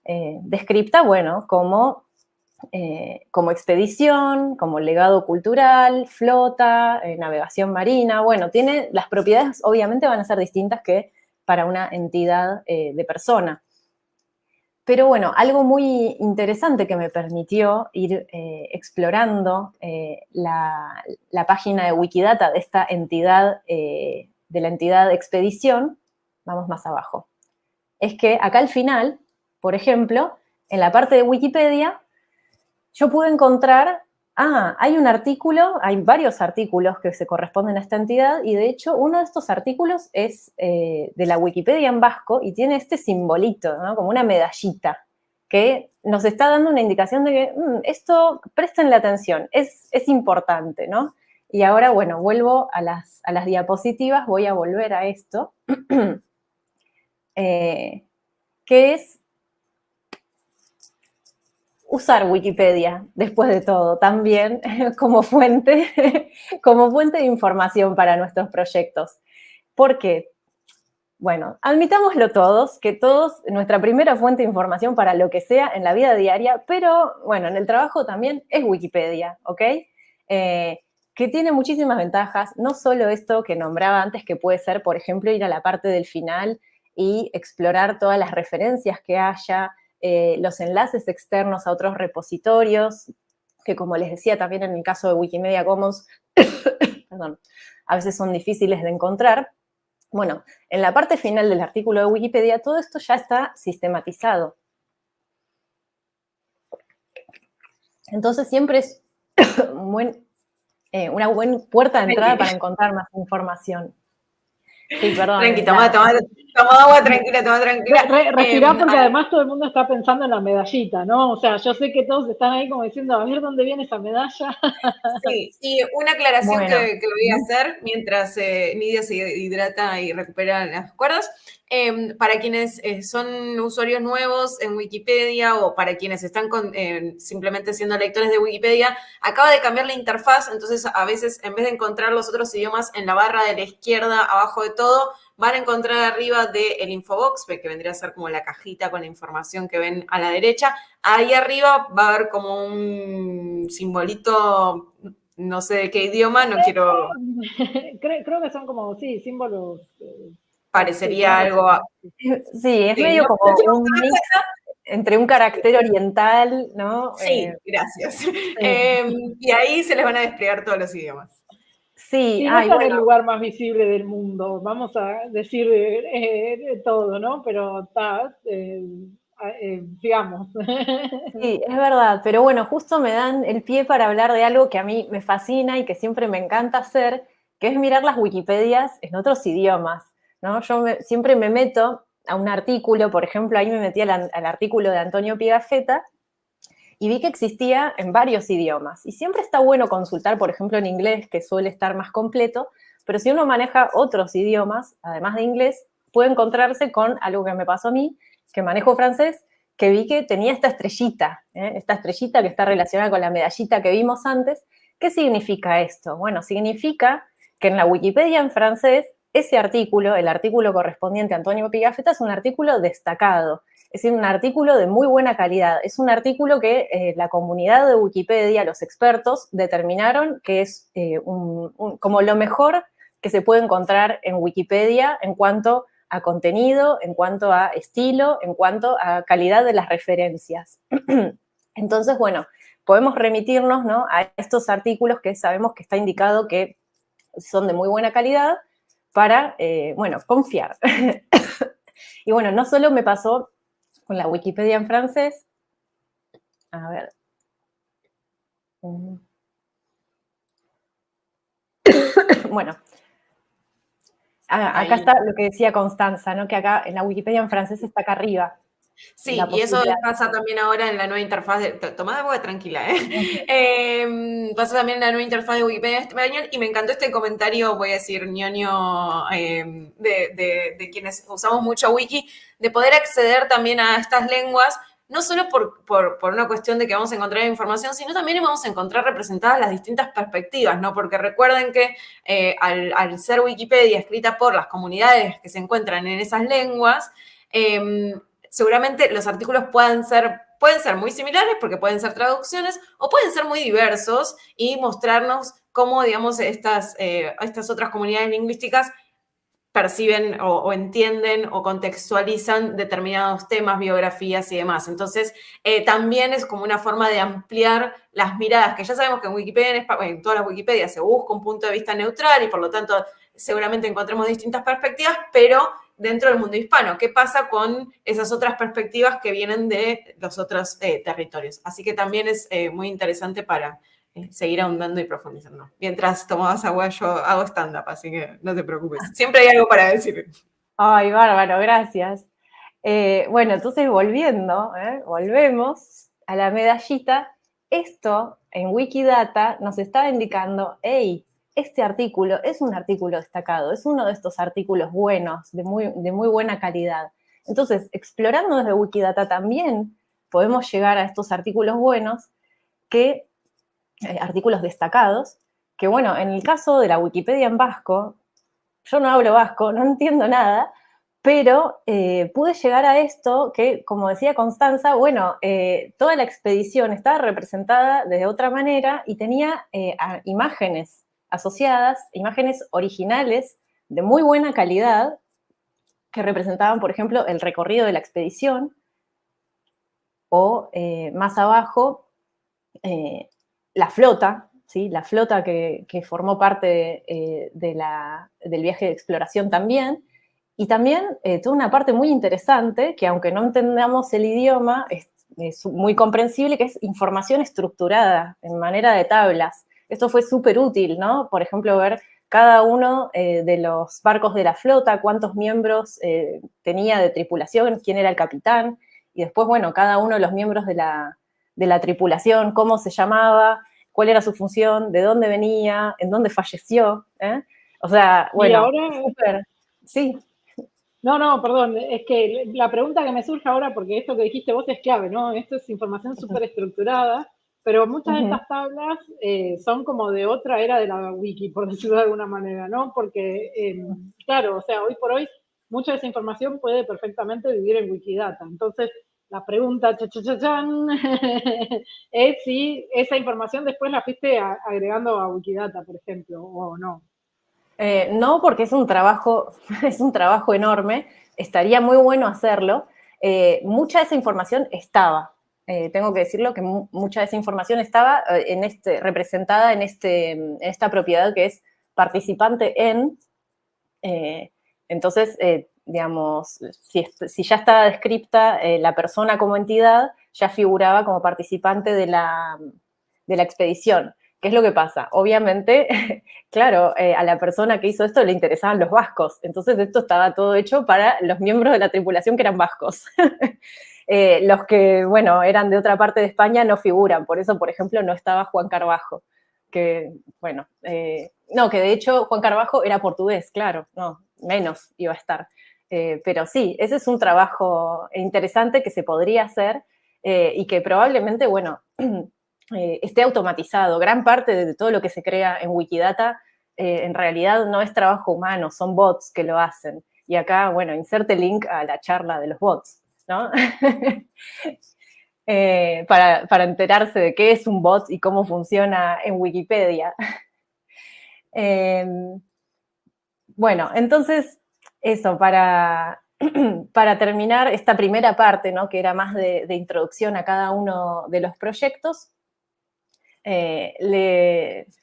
descripta, bueno, como eh, como expedición, como legado cultural, flota, eh, navegación marina. Bueno, tiene, las propiedades obviamente van a ser distintas que para una entidad eh, de persona. Pero bueno, algo muy interesante que me permitió ir explorando la, la, página de Wikidata de esta entidad, de la entidad expedición, vamos más abajo, es que acá al final, por ejemplo, en la parte de Wikipedia yo pude encontrar, ah, hay un artículo, hay varios artículos que se corresponden a esta entidad y de hecho uno de estos artículos es eh, de la Wikipedia en vasco y tiene este simbolito, ¿no? como una medallita, que nos está dando una indicación de que mm, esto, prestenle atención, es, es importante, ¿no? Y ahora, bueno, vuelvo a las, a las diapositivas, voy a volver a esto, eh, que es usar Wikipedia, después de todo, también como fuente, como fuente de información para nuestros proyectos. ¿Por qué? Bueno, admitámoslo todos, que todos, nuestra primera fuente de información para lo que sea en la vida diaria, pero bueno, en el trabajo también es Wikipedia, ¿ok? Eh, que tiene muchísimas ventajas, no solo esto que nombraba antes, que puede ser, por ejemplo, ir a la parte del final y explorar todas las referencias que haya, eh, los enlaces externos a otros repositorios, que como les decía también en el caso de Wikimedia Commons, a veces son difíciles de encontrar. Bueno, en la parte final del artículo de Wikipedia todo esto ya está sistematizado. Entonces siempre es eh, una buena puerta de entrada para encontrar más información. Sí, perdón. Tranqui, toma, toma, toma agua, tranquila, toma tranquila. Re, respirá Em, porque además todo el mundo está pensando en la medallita, ¿no? O sea, yo sé que todos están ahí como diciendo, a ver dónde viene esa medalla. Sí, y una aclaración Bueno. que, que voy a hacer mientras eh, Nidia se hidrata y recupera las cuerdas. Em, para quienes eh, son usuarios nuevos en Wikipedia o para quienes están con- eh, simplemente siendo lectores de Wikipedia, acaba de cambiar la interfaz, entonces a veces en vez de encontrar los otros idiomas en la barra de la izquierda, abajo de todo, van a encontrar arriba del infobox, que vendría a ser como la cajita con la información que ven a la derecha. Ahí arriba va a haber como un simbolito, no sé de qué idioma, no quiero, creo, creo que son como, sí, símbolos. Eh, parecería sí, algo... Sí, es Sí, medio no- como un mix entre un carácter oriental, ¿no? Sí, Eh, gracias. Eh, y ahí se les van a desplegar todos los idiomas. sí, Sí, no ay, en el bueno, lugar más visible del mundo, vamos a decir eh, de todo, ¿no? Pero está, eh, eh, digamos. sí, es verdad, pero bueno, justo me dan el pie para hablar de algo que a mí me fascina y que siempre me encanta hacer, que es mirar las Wikipedias en otros idiomas, Yo siempre me meto a un artículo, por ejemplo, ahí me metí al, al artículo de Antonio Pigafetta y vi que existía en varios idiomas. Y siempre está bueno consultar, por ejemplo, en inglés, que suele estar más completo, pero si uno maneja otros idiomas, además de inglés, puede encontrarse con algo que me pasó a mí, que manejo francés, que vi que tenía esta estrellita, ¿eh? esta estrellita que está relacionada con la medallita que vimos antes. ¿Qué significa esto? Bueno, significa que en la Wikipedia en francés, ese artículo, el artículo correspondiente a Antonio Pigafetta, es un artículo destacado, es decir, un artículo de muy buena calidad. Es un artículo que eh, la comunidad de Wikipedia, los expertos, determinaron que es eh, como lo mejor que se puede encontrar en Wikipedia en cuanto a contenido, en cuanto a estilo, en cuanto a calidad de las referencias. Entonces, bueno, podemos remitirnos ¿no? a estos artículos que sabemos que está indicado que son de muy buena calidad para, eh, bueno, confiar. y bueno, no solo me pasó con la Wikipedia en francés, a ver. Bueno, Ah, acá Ahí. está lo que decía Constanza, ¿no? Que acá en la Wikipedia en francés está acá arriba. Sí, y eso pasa también ahora en la nueva interfaz de... to- Tomá agua tranquila, ¿eh? Eh, pasa también en la nueva interfaz de Wikipedia español y me encantó este comentario, voy a decir, ñoño, eh, de, de- de quienes usamos mucho Wiki, de poder acceder también a estas lenguas, no solo por, por- por una cuestión de que vamos a encontrar información, sino también vamos a encontrar representadas las distintas perspectivas, ¿no? Porque recuerden que eh, al, al ser Wikipedia escrita por las comunidades que se encuentran en esas lenguas, eh, seguramente los artículos puedan ser, pueden ser muy similares porque pueden ser traducciones o pueden ser muy diversos y mostrarnos cómo, digamos, estas, eh, estas otras comunidades lingüísticas perciben o, o entienden o contextualizan determinados temas, biografías y demás. Entonces, eh, también es como una forma de ampliar las miradas, que ya sabemos que en Wikipedia, en, en todas las Wikipedias se busca un punto de vista neutral y por lo tanto seguramente encontremos distintas perspectivas, pero dentro del mundo hispano, ¿qué pasa con esas otras perspectivas que vienen de los otros eh, territorios? Así que también es eh, muy interesante para eh, seguir ahondando y profundizando. Mientras tomabas agua, yo hago stand-up, así que no te preocupes. Siempre hay algo para decir. Ay, bárbaro, gracias. Bueno, entonces volviendo, volvemos a la medallita. Esto en Wikidata nos está indicando, hey, este artículo es un artículo destacado, es uno de estos artículos buenos, de muy, de muy buena calidad. Entonces, explorando desde Wikidata también podemos llegar a estos artículos buenos, que, eh, artículos destacados, que bueno, en el caso de la Wikipedia en vasco, yo no hablo vasco, no entiendo nada, pero eh, pude llegar a esto que, como decía Constanza, bueno, eh, toda la expedición estaba representada de otra manera y tenía imágenes asociadas, imágenes originales de muy buena calidad, que representaban, por ejemplo, el recorrido de la expedición, o eh, más abajo, eh, la flota, ¿sí? la flota que, formó parte eh, del viaje de exploración también, y también toda una parte muy interesante, que aunque no entendamos el idioma, es, es muy comprensible, que es información estructurada en manera de tablas. Esto fue súper útil, ¿no? Por ejemplo, ver cada uno eh, de los barcos de la flota, cuántos miembros eh, tenía de tripulación, quién era el capitán, y después, bueno, cada uno de los miembros de la, tripulación, cómo se llamaba, cuál era su función, de dónde venía, en dónde falleció. ¿eh? O sea, bueno, y ahora, sí. No, no, perdón, es que la pregunta que me surge ahora, porque esto que dijiste vos es clave, ¿no? Esto es información súper estructurada pero muchas de estas tablas eh, son como de otra era de la wiki, por decirlo de alguna manera, ¿no? Porque, em, claro, o sea, hoy por hoy mucha de esa información puede perfectamente vivir en Wikidata. Entonces, la pregunta cha, es si esa información después la fuiste agregando a Wikidata, por ejemplo, o no. Eh, no, porque es un trabajo, es un trabajo enorme. Estaría muy bueno hacerlo. Eh, mucha de esa información estaba, eh, tengo que decirlo, que mucha de esa información estaba eh, este, representada en, este, en esta propiedad que es participante en. Eh, entonces, digamos, si, ya estaba descripta la persona como entidad, ya figuraba como participante de la expedición. ¿Qué es lo que pasa? Obviamente, claro, a la persona que hizo esto le interesaban los vascos, entonces esto estaba todo hecho para los miembros de la tripulación que eran vascos. Eh, los que, bueno, eran de otra parte de España no figuran. Por eso, por ejemplo, no estaba Juan Carbajo, que, bueno, eh, no, que de hecho Juan Carbajo era portugués, claro, no, menos iba a estar. Eh, pero sí, ese es un trabajo interesante que se podría hacer y que probablemente, bueno, esté automatizado. Gran parte de todo lo que se crea en Wikidata en realidad no es trabajo humano, son bots que lo hacen. Y acá, bueno, inserte link a la charla de los bots. Eh, para, enterarse de qué es un bot y cómo funciona en Wikipedia. Em, bueno, entonces, eso, para, para terminar esta primera parte, ¿no? que era más de, introducción a cada uno de los proyectos, eh,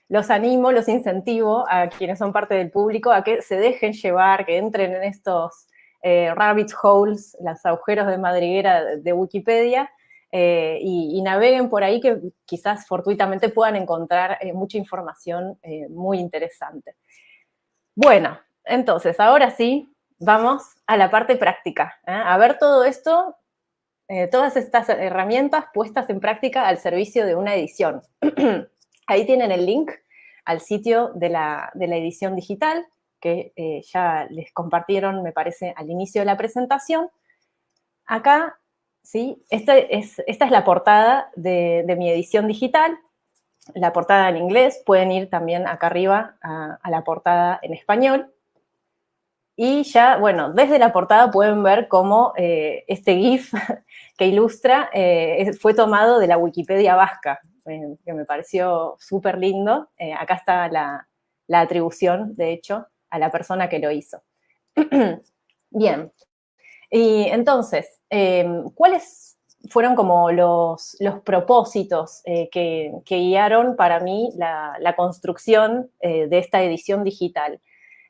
los animo, los incentivo a quienes son parte del público a que se dejen llevar, que entren en estos eh, rabbit holes, los agujeros de madriguera de Wikipedia, eh, y, naveguen por ahí que quizás fortuitamente puedan encontrar eh, mucha información muy interesante. Bueno, entonces, ahora sí, vamos a la parte práctica, a ver todo esto, todas estas herramientas puestas en práctica al servicio de una edición. ahí tienen el link al sitio de la edición digital, que eh, ya les compartieron, me parece, al inicio de la presentación. Acá, ¿sí? Esta es, esta es la portada de, mi edición digital, la portada en inglés, pueden ir también acá arriba a, la portada en español. Y ya, bueno, desde la portada pueden ver cómo eh, este GIF que ilustra eh, fue tomado de la Wikipedia vasca, que me pareció súper lindo. acá está la, la, atribución, de hecho, a la persona que lo hizo. Bien, y entonces, em, ¿cuáles fueron como los, propósitos eh, que, guiaron para mí la, construcción eh, de esta edición digital?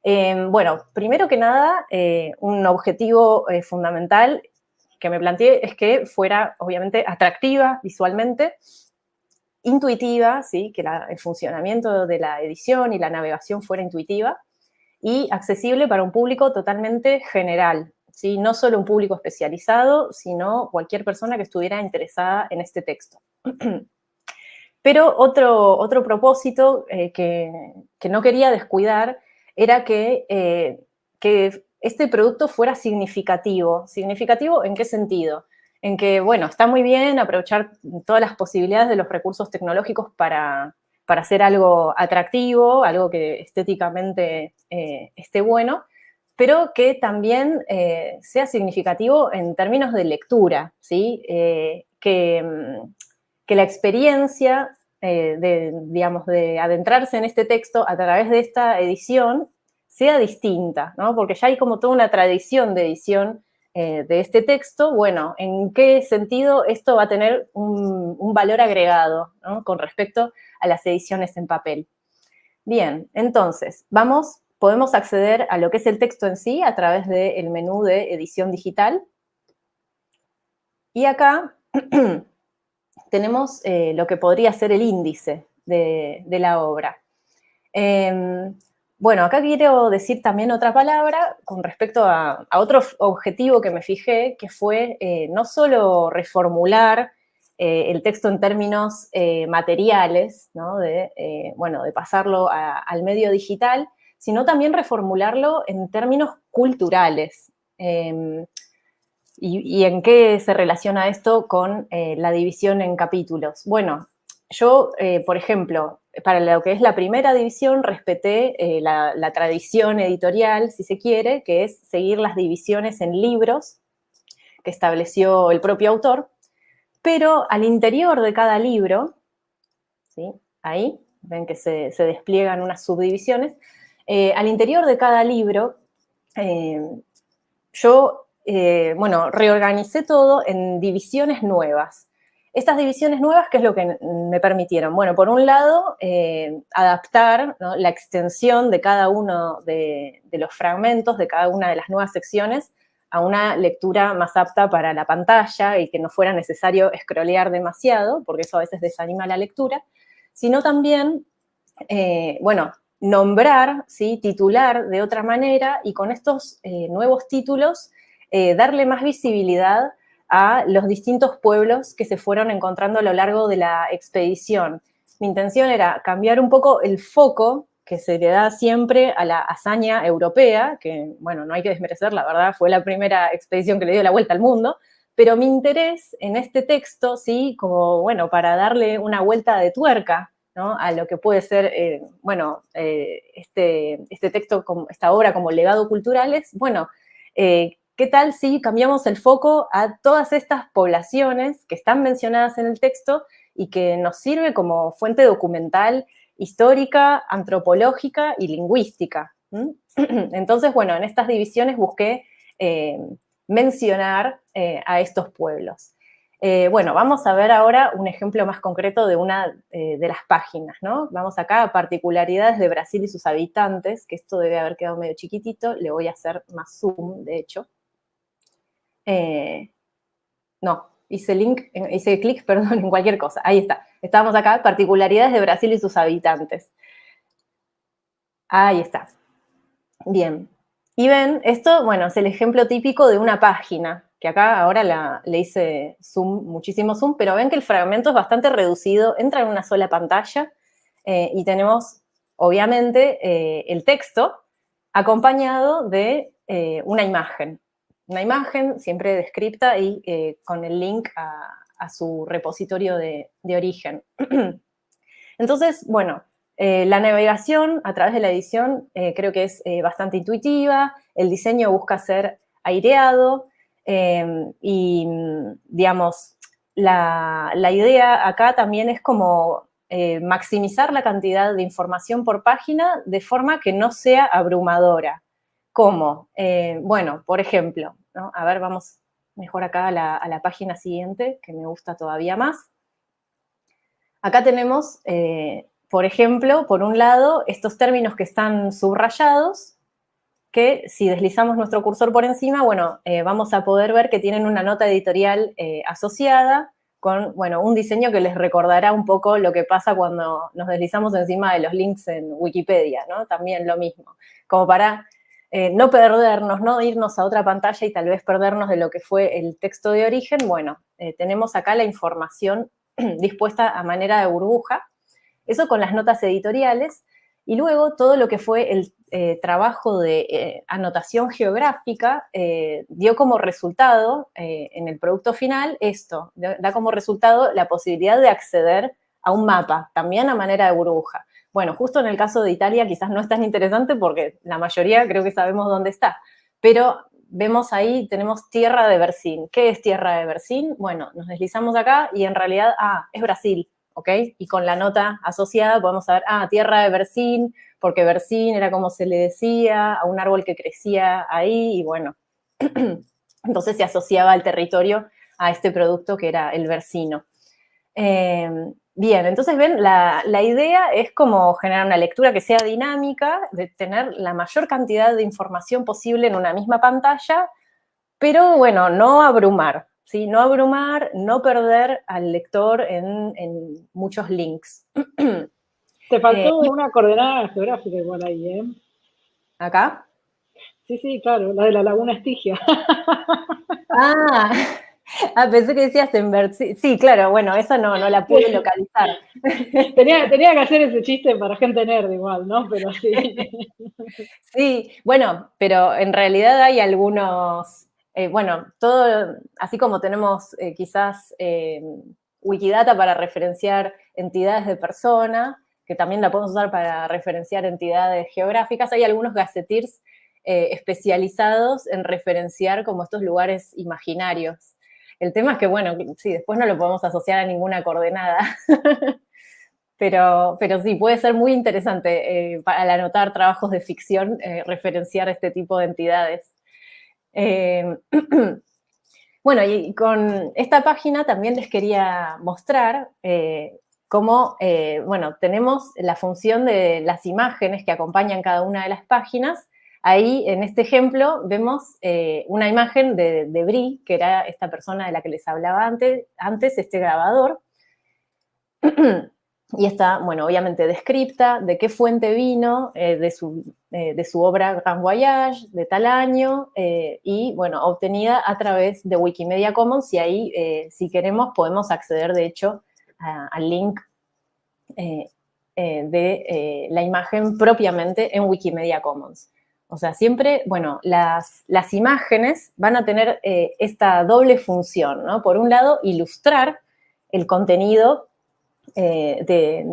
Em, bueno, primero que nada, eh, un objetivo fundamental que me planteé es que fuera, obviamente, atractiva visualmente, intuitiva, ¿sí? que el funcionamiento de la edición y la navegación fuera intuitiva, y accesible para un público totalmente general, ¿sí? no solo un público especializado, sino cualquier persona que estuviera interesada en este texto. Pero otro, otro propósito eh, que, no quería descuidar era que, eh, que este producto fuera significativo. ¿Significativo en qué sentido? En que, bueno, está muy bien aprovechar todas las posibilidades de los recursos tecnológicos para, para hacer algo atractivo, algo que estéticamente eh, esté bueno, pero que también eh, sea significativo en términos de lectura, ¿sí? Eh, que, mm, que, la experiencia de, digamos, de adentrarse en este texto a través de esta edición sea distinta, ¿no? Porque ya hay como toda una tradición de edición de este texto, bueno, ¿en qué sentido esto va a tener un, un valor agregado con respecto a las ediciones en papel. Bien, entonces, vamos, podemos acceder a lo que es el texto en sí a través del menú de edición digital. Y acá tenemos eh, lo que podría ser el índice de, la obra. Em, bueno, acá quiero decir también otra palabra con respecto a, otro objetivo que me fijé, que fue eh, no solo reformular eh, el texto en términos eh, materiales, ¿no? de, bueno, de pasarlo al medio digital, sino también reformularlo en términos culturales. Em, y, en qué se relaciona esto con la división en capítulos? Bueno, yo, por ejemplo, para lo que es la primera división, respeté eh, la, tradición editorial, si se quiere, que es seguir las divisiones en libros que estableció el propio autor, pero al interior de cada libro, ahí, ven que se, despliegan unas subdivisiones, eh, al interior de cada libro, eh, yo, bueno, reorganicé todo en divisiones nuevas. Estas divisiones nuevas, ¿qué es lo que me permitieron? Bueno, por un lado, eh, adaptar la extensión de cada uno de, los fragmentos, de cada una de las nuevas secciones, a una lectura más apta para la pantalla y que no fuera necesario scrollear demasiado, porque eso a veces desanima la lectura, sino también, eh, bueno, nombrar, ¿sí? titular de otra manera y con estos eh, nuevos títulos darle más visibilidad a los distintos pueblos que se fueron encontrando a lo largo de la expedición. Mi intención era cambiar un poco el foco que se le da siempre a la hazaña europea, que, bueno, no hay que desmerecer, la verdad, fue la primera expedición que le dio la vuelta al mundo, pero mi interés en este texto, sí, como, bueno, para darle una vuelta de tuerca, ¿no? a lo que puede ser, eh, bueno, eh, este, este texto, esta obra como legado cultural, es, bueno, eh, ¿Qué tal si cambiamos el foco a todas estas poblaciones que están mencionadas en el texto y que nos sirve como fuente documental, histórica, antropológica y lingüística? Entonces, bueno, en estas divisiones busqué eh, mencionar eh, a estos pueblos. Eh, bueno, vamos a ver ahora un ejemplo más concreto de una de las páginas, ¿no? Vamos acá a particularidades de Brasil y sus habitantes, que esto debe haber quedado medio chiquitito, le voy a hacer más zoom, de hecho. Eh, no, hice link, hice clic, perdón, en cualquier cosa. Ahí está. Estábamos acá, particularidades de Brasil y sus habitantes. Ahí está. Bien. Y ven, esto, bueno, es el ejemplo típico de una página, que acá ahora le hice zoom, muchísimo zoom, pero ven que el fragmento es bastante reducido, entra en una sola pantalla eh, y tenemos, obviamente, eh, el texto acompañado de una imagen una imagen siempre descripta y eh, con el link a, su repositorio de, origen. Entonces, bueno, eh, la navegación a través de la edición eh, creo que es bastante intuitiva, el diseño busca ser aireado y, digamos, la, la, idea acá también es como maximizar la cantidad de información por página de forma que no sea abrumadora. ¿Cómo? Eh, bueno, por ejemplo, a ver, vamos mejor acá a la, página siguiente, que me gusta todavía más. Acá tenemos, eh, por ejemplo, por un lado, estos términos que están subrayados, que si deslizamos nuestro cursor por encima, bueno, eh, vamos a poder ver que tienen una nota editorial asociada con, bueno, un diseño que les recordará un poco lo que pasa cuando nos deslizamos encima de los links en Wikipedia, ¿no? También lo mismo, como para eh, no perdernos, no irnos a otra pantalla y tal vez perdernos de lo que fue el texto de origen, bueno, eh, tenemos acá la información dispuesta a manera de burbuja, eso con las notas editoriales, y luego todo lo que fue el eh, trabajo de anotación geográfica dio como resultado en el producto final esto, da como resultado la posibilidad de acceder a un mapa, también a manera de burbuja. Bueno, justo en el caso de Italia quizás no es tan interesante porque la mayoría creo que sabemos dónde está, pero vemos ahí, tenemos Tierra de Bersín. ¿Qué es Tierra de Bersín? Bueno, nos deslizamos acá y en realidad, ah, es Brasil, ¿ok? Y con la nota asociada podemos saber, ah, Tierra de Bersín, porque Bersín era como se le decía a un árbol que crecía ahí y bueno, entonces se asociaba el territorio a este producto que era el versino. Eh, Bien, entonces ven, la, idea es como generar una lectura que sea dinámica, de tener la mayor cantidad de información posible en una misma pantalla, pero bueno, no abrumar, ¿sí? No abrumar, no perder al lector en, muchos links. Te faltó eh, una coordenada geográfica igual ahí, ¿eh? ¿Acá? Sí, sí, claro, la de la Laguna Estigia. Ah, ah, pensé que decías en ver. Sí, claro, bueno, esa no, no la pude localizar. Tenía, tenía que hacer ese chiste para gente nerd igual, ¿no? Pero sí. Sí, bueno, pero en realidad hay algunos, eh, bueno, todo, así como tenemos eh, quizás eh, Wikidata para referenciar entidades de persona, que también la podemos usar para referenciar entidades geográficas, hay algunos gacetirs especializados en referenciar como estos lugares imaginarios. El tema es que, bueno, sí, después no lo podemos asociar a ninguna coordenada. pero, pero sí, puede ser muy interesante al anotar trabajos de ficción referenciar este tipo de entidades. Eh, bueno, y con esta página también les quería mostrar eh, cómo, eh, bueno, tenemos la función de las imágenes que acompañan cada una de las páginas. Ahí, en este ejemplo, vemos una imagen de, de Brie, que era esta persona de la que les hablaba antes, antes este grabador. y está, bueno, obviamente descripta, de qué fuente vino, eh, de, su, eh, de, su, obra Grand Voyage, de tal año, eh, y, bueno, obtenida a través de Wikimedia Commons, y ahí, si queremos, podemos acceder, de hecho, al link de la imagen propiamente en Wikimedia Commons. O sea, siempre, bueno, las, las imágenes van a tener esta doble función, ¿no? Por un lado, ilustrar el contenido eh,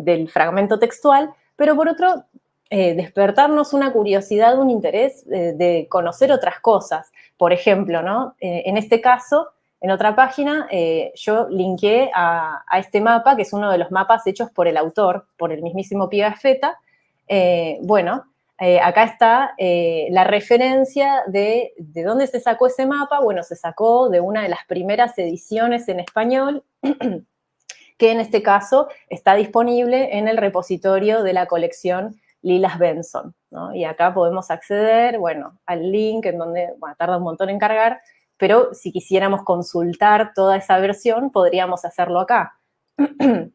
del fragmento textual, pero por otro, eh, despertarnos una curiosidad, un interés eh, de conocer otras cosas. Por ejemplo, ¿no? en este caso, en otra página, yo linké a, este mapa, que es uno de los mapas hechos por el autor, por el mismísimo Pigafetta. bueno, acá está la referencia de, de dónde se sacó ese mapa. Bueno, se sacó de una de las primeras ediciones en español que en este caso está disponible en el repositorio de la colección Lilas Benson. Y acá podemos acceder, bueno, al link en donde, tarda un montón en cargar, pero si quisiéramos consultar toda esa versión, podríamos hacerlo acá.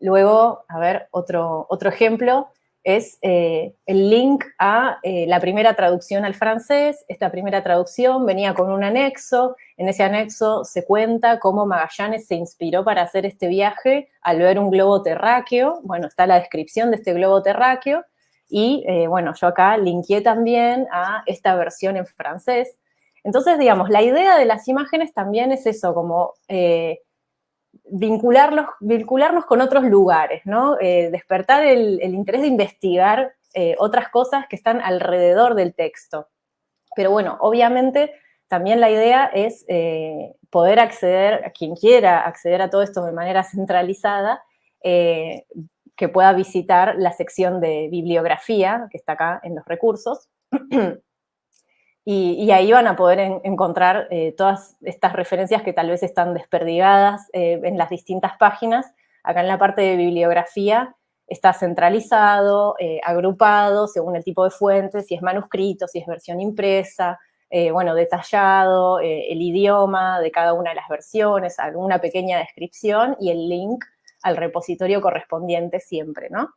Luego, a ver, otro, otro ejemplo es eh, el link a eh, la primera traducción al francés. Esta primera traducción venía con un anexo. En ese anexo se cuenta cómo Magallanes se inspiró para hacer este viaje al ver un globo terráqueo. Bueno, está la descripción de este globo terráqueo. Y, eh, bueno, yo acá linké también a esta versión en francés. Entonces, digamos, la idea de las imágenes también es eso, como vincularlos, vincularnos con otros lugares, ¿no? Eh, despertar el, interés de investigar eh, otras cosas que están alrededor del texto. Pero bueno, obviamente también la idea es eh, poder acceder, a quien quiera acceder a todo esto de manera centralizada, que pueda visitar la sección de bibliografía que está acá en los recursos. Y, ahí van a poder encontrar eh, todas estas referencias que tal vez están desperdigadas eh, en las distintas páginas. Acá en la parte de bibliografía está centralizado, eh, agrupado según el tipo de fuente, si es manuscrito, si es versión impresa, bueno, detallado, el idioma de cada una de las versiones, alguna pequeña descripción y el link al repositorio correspondiente siempre, ¿no?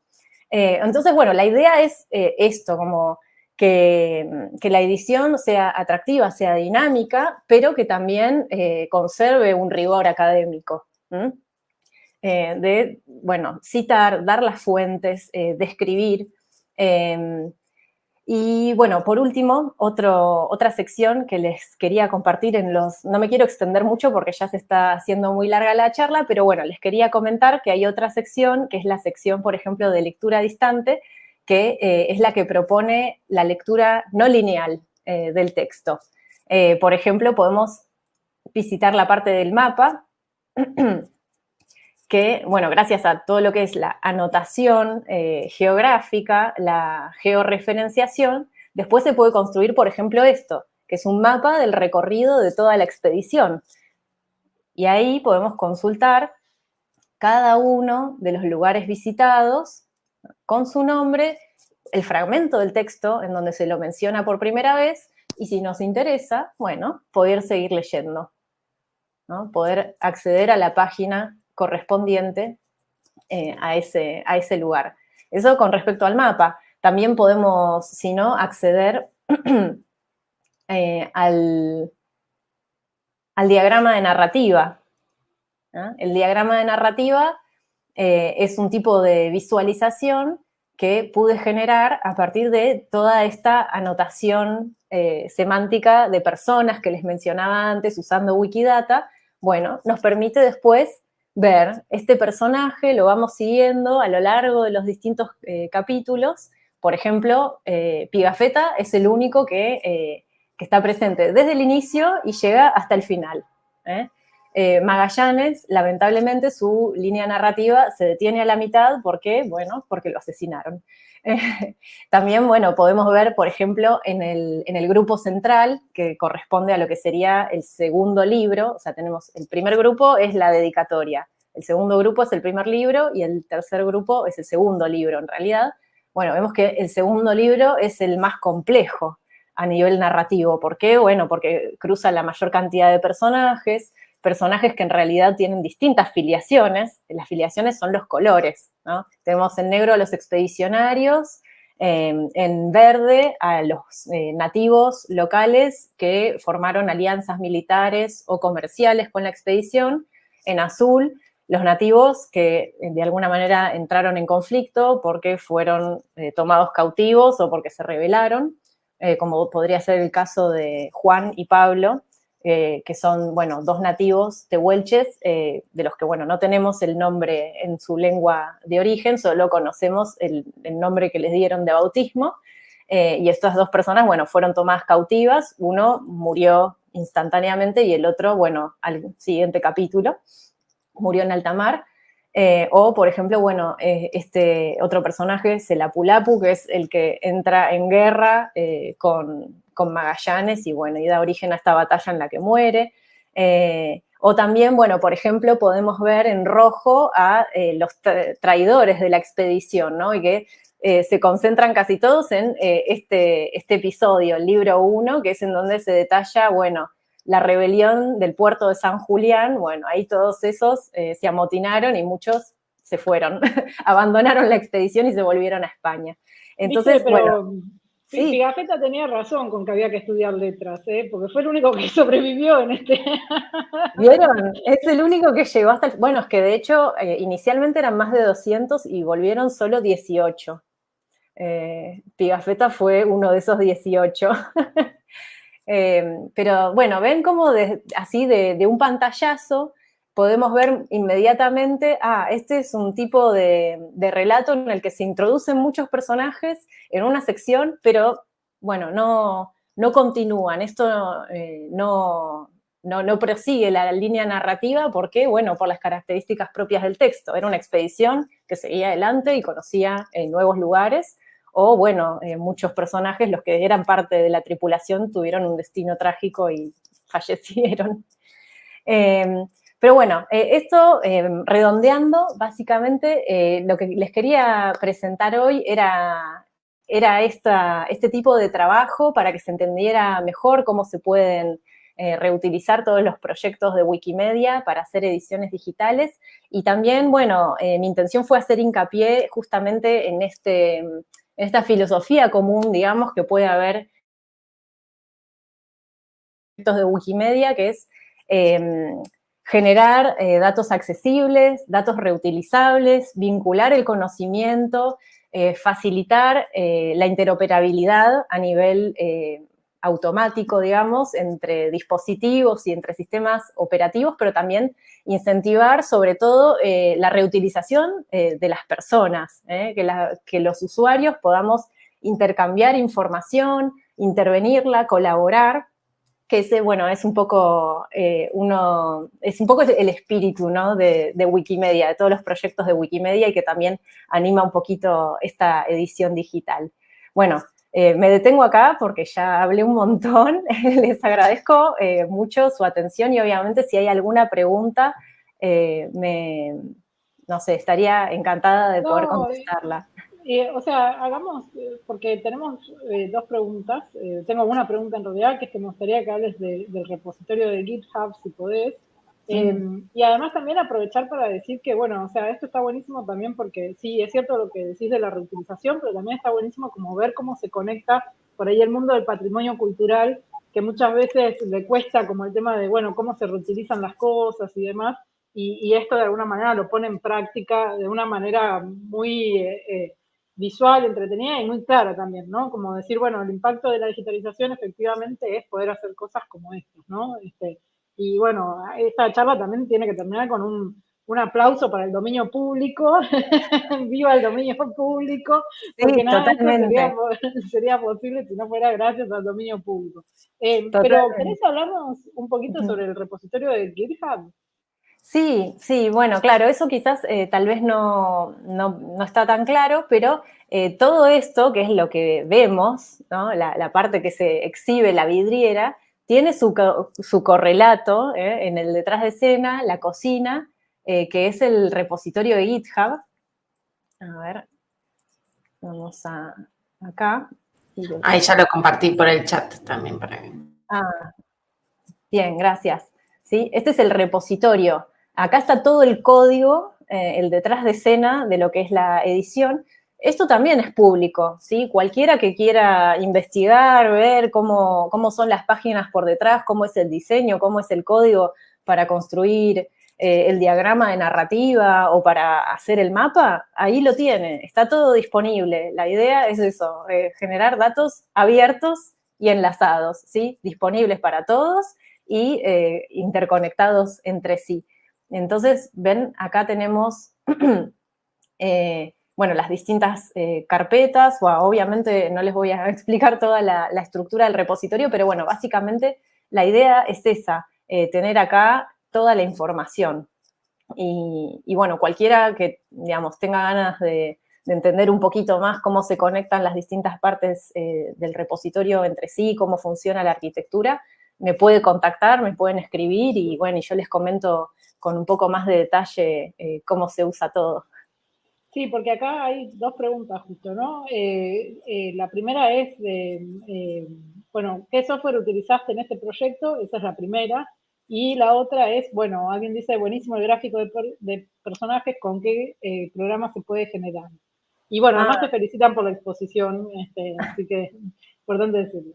entonces, bueno, la idea es esto, como que, la edición sea atractiva, sea dinámica, pero que también eh, conserve un rigor académico. Eh, de, bueno, citar, dar las fuentes, eh, describir. Em, y bueno, por último, otra sección que les quería compartir en los... No me quiero extender mucho porque ya se está haciendo muy larga la charla, pero bueno, les quería comentar que hay otra sección, que es la sección, por ejemplo, de lectura distante, que eh, es la que propone la lectura no lineal eh, del texto. Eh, por ejemplo, podemos visitar la parte del mapa, que, bueno, gracias a todo lo que es la anotación geográfica, la georreferenciación, después se puede construir, por ejemplo, esto, que es un mapa del recorrido de toda la expedición. Y ahí podemos consultar cada uno de los lugares visitados con su nombre, el fragmento del texto en donde se lo menciona por primera vez y si nos interesa, bueno, poder seguir leyendo, ¿no? poder acceder a la página correspondiente eh, a, ese, a ese lugar. Eso con respecto al mapa. También podemos, si no, acceder eh, al, al, diagrama de narrativa. El diagrama de narrativa eh, es un tipo de visualización que pude generar a partir de toda esta anotación eh, semántica de personas que les mencionaba antes usando Wikidata, bueno, nos permite después ver este personaje, lo vamos siguiendo a lo largo de los distintos capítulos por ejemplo, eh, Pigafetta es el único eh, que, está presente desde el inicio y llega hasta el final. ¿Eh? Magallanes, lamentablemente, su línea narrativa se detiene a la mitad porque, bueno, porque lo asesinaron. también, bueno, podemos ver, por ejemplo, en el, en el, grupo central, que corresponde a lo que sería el segundo libro, o sea, tenemos el primer grupo es la dedicatoria, el segundo grupo es el primer libro y el tercer grupo es el segundo libro, en realidad, bueno, vemos que el segundo libro es el más complejo a nivel narrativo. ¿Por qué? Bueno, porque cruza la mayor cantidad de personajes, personajes que en realidad tienen distintas filiaciones. Las filiaciones son los colores, ¿no? Tenemos en negro a los expedicionarios, em, en verde a los eh, nativos locales que formaron alianzas militares o comerciales con la expedición, en azul los nativos que eh, de alguna manera entraron en conflicto porque fueron eh, tomados cautivos o porque se rebelaron, eh, como podría ser el caso de Juan y Pablo, que son, bueno, dos nativos tehuelches, de los que, bueno, no tenemos el nombre en su lengua de origen, solo conocemos el, nombre que les dieron de bautismo, y estas dos personas, bueno, fueron tomadas cautivas, uno murió instantáneamente y el otro, bueno, al siguiente capítulo murió en alta mar. Eh, o, por ejemplo, bueno, eh, este otro personaje, Selapulapu, que es el que entra en guerra eh, con, con, Magallanes y, bueno, y da origen a esta batalla en la que muere. o también, bueno, por ejemplo, podemos ver en rojo a los traidores de la expedición, ¿no? Y que se concentran casi todos en este, este episodio, el libro 1, que es en donde se detalla, bueno, la rebelión del puerto de San Julián, bueno, ahí todos esos eh, se amotinaron y muchos se fueron, abandonaron la expedición y se volvieron a España. Entonces, bueno... Sí, Gafeta tenía razón con que había que estudiar letras, ¿eh? porque fue el único que sobrevivió en este... ¿Vieron? Es el único que llegó hasta el... Bueno, es que de hecho eh, inicialmente eran más de 200 y volvieron solo 18. Pigafetta fue uno de esos 18. Em, pero bueno, ven como así de, un pantallazo podemos ver inmediatamente, ah, este es un tipo de, relato en el que se introducen muchos personajes en una sección, pero bueno, no, no continúan, esto eh, no, no, prosigue la línea narrativa porque, bueno, por las características propias del texto. Era una expedición que seguía adelante y conocía eh, nuevos lugares, o bueno, eh, muchos personajes, los que eran parte de la tripulación, tuvieron un destino trágico y fallecieron. Em, pero bueno, eh, esto redondeando, básicamente eh, lo que les quería presentar hoy era, era esta, este tipo de trabajo para que se entendiera mejor cómo se pueden reutilizar todos los proyectos de Wikimedia para hacer ediciones digitales. Y también, bueno, mi intención fue hacer hincapié justamente en este esta filosofía común, digamos, que puede haber de Wikimedia, que es em, generar eh, datos accesibles, datos reutilizables, vincular el conocimiento, eh, facilitar eh, la interoperabilidad a nivel automático, digamos, entre dispositivos y entre sistemas operativos, pero también incentivar sobre todo eh, la reutilización eh, de las personas, eh, que, los usuarios podamos intercambiar información, intervenirla, colaborar, que ese, bueno, es un poco, uno, es un poco el espíritu ¿no? de, de Wikimedia, de todos los proyectos de Wikimedia y que también anima un poquito esta edición digital. Bueno, eh, me detengo acá porque ya hablé un montón, les agradezco eh, mucho su atención y obviamente si hay alguna pregunta, eh, me, no sé, estaría encantada de poder contestarla. o sea, hagamos, porque tenemos dos preguntas, tengo una pregunta en realidad que es que me gustaría que hables del repositorio de GitHub, si podés, Em, y además también aprovechar para decir que, bueno, o sea, esto está buenísimo también porque sí, es cierto lo que decís de la reutilización, pero también está buenísimo como ver cómo se conecta por ahí el mundo del patrimonio cultural, que muchas veces le cuesta como el tema de, bueno, cómo se reutilizan las cosas y demás, y, esto de alguna manera lo pone en práctica de una manera muy eh, eh, visual, entretenida y muy clara también, ¿no? Como decir, bueno, el impacto de la digitalización efectivamente es poder hacer cosas como estas, ¿no? Este, y bueno, esta charla también tiene que terminar con un, aplauso para el dominio público. Viva el dominio público, porque nada sería, sería, posible si no fuera gracias al dominio público. Eh, pero, ¿querés hablarnos un poquito sobre el repositorio de GitHub? Sí, sí, bueno, claro, eso quizás eh, tal vez no, no, está tan claro, pero eh, todo esto, que es lo que vemos, ¿no? la, la, parte que se exhibe la vidriera, tiene su, correlato ¿eh? en el detrás de escena, la cocina, eh, que es el repositorio de GitHub. A ver, vamos a acá. Ahí ya lo compartí por el chat también. Para... Ah, bien, gracias. ¿Sí? Este es el repositorio. Acá está todo el código, eh, el detrás de escena de lo que es la edición, esto también es público, ¿sí? Cualquiera que quiera investigar, ver cómo, son las páginas por detrás, cómo es el diseño, cómo es el código para construir eh, el diagrama de narrativa o para hacer el mapa, ahí lo tiene, está todo disponible. La idea es eso, eh, generar datos abiertos y enlazados, ¿sí? Disponibles para todos y eh, interconectados entre sí. Entonces, ven, acá tenemos bueno, las distintas eh, carpetas, o obviamente no les voy a explicar toda la, estructura del repositorio, pero bueno, básicamente la idea es esa, eh, tener acá toda la información. Y, bueno, cualquiera que, digamos, tenga ganas de, entender un poquito más cómo se conectan las distintas partes eh, del repositorio entre sí, cómo funciona la arquitectura, me puede contactar, me pueden escribir y bueno, y yo les comento con un poco más de detalle cómo se usa todo. Sí, porque acá hay dos preguntas justo, ¿no? Eh, eh, la primera es, eh, bueno, ¿qué software utilizaste en este proyecto? Esa es la primera. Y la otra es, bueno, alguien dice, buenísimo el gráfico de, personajes, ¿con qué programa se puede generar? Y bueno, además ah. te felicitan por la exposición, este, así que importante decirlo.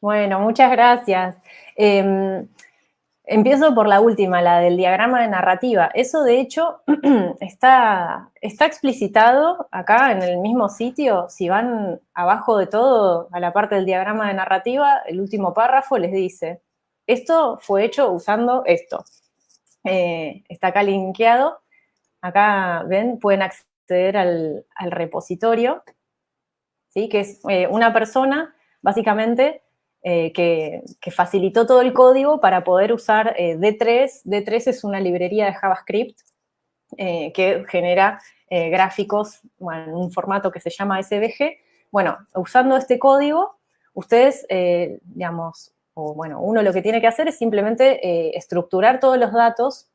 Bueno, muchas gracias. Em, Empiezo por la última, la del diagrama de narrativa. Eso, de hecho, está, está explicitado acá en el mismo sitio. Si van abajo de todo, a la parte del diagrama de narrativa, el último párrafo les dice, esto fue hecho usando esto. Eh, está acá linkeado. Acá, ven, pueden acceder al, repositorio, ¿sí? que es eh, una persona, básicamente, eh, que, facilitó todo el código para poder usar D3. Eh, D3 es una librería de JavaScript eh, que genera gráficos en un formato que se llama SVG. Bueno, usando este código, ustedes, digamos, bueno, uno lo que tiene que hacer es simplemente estructurar todos los datos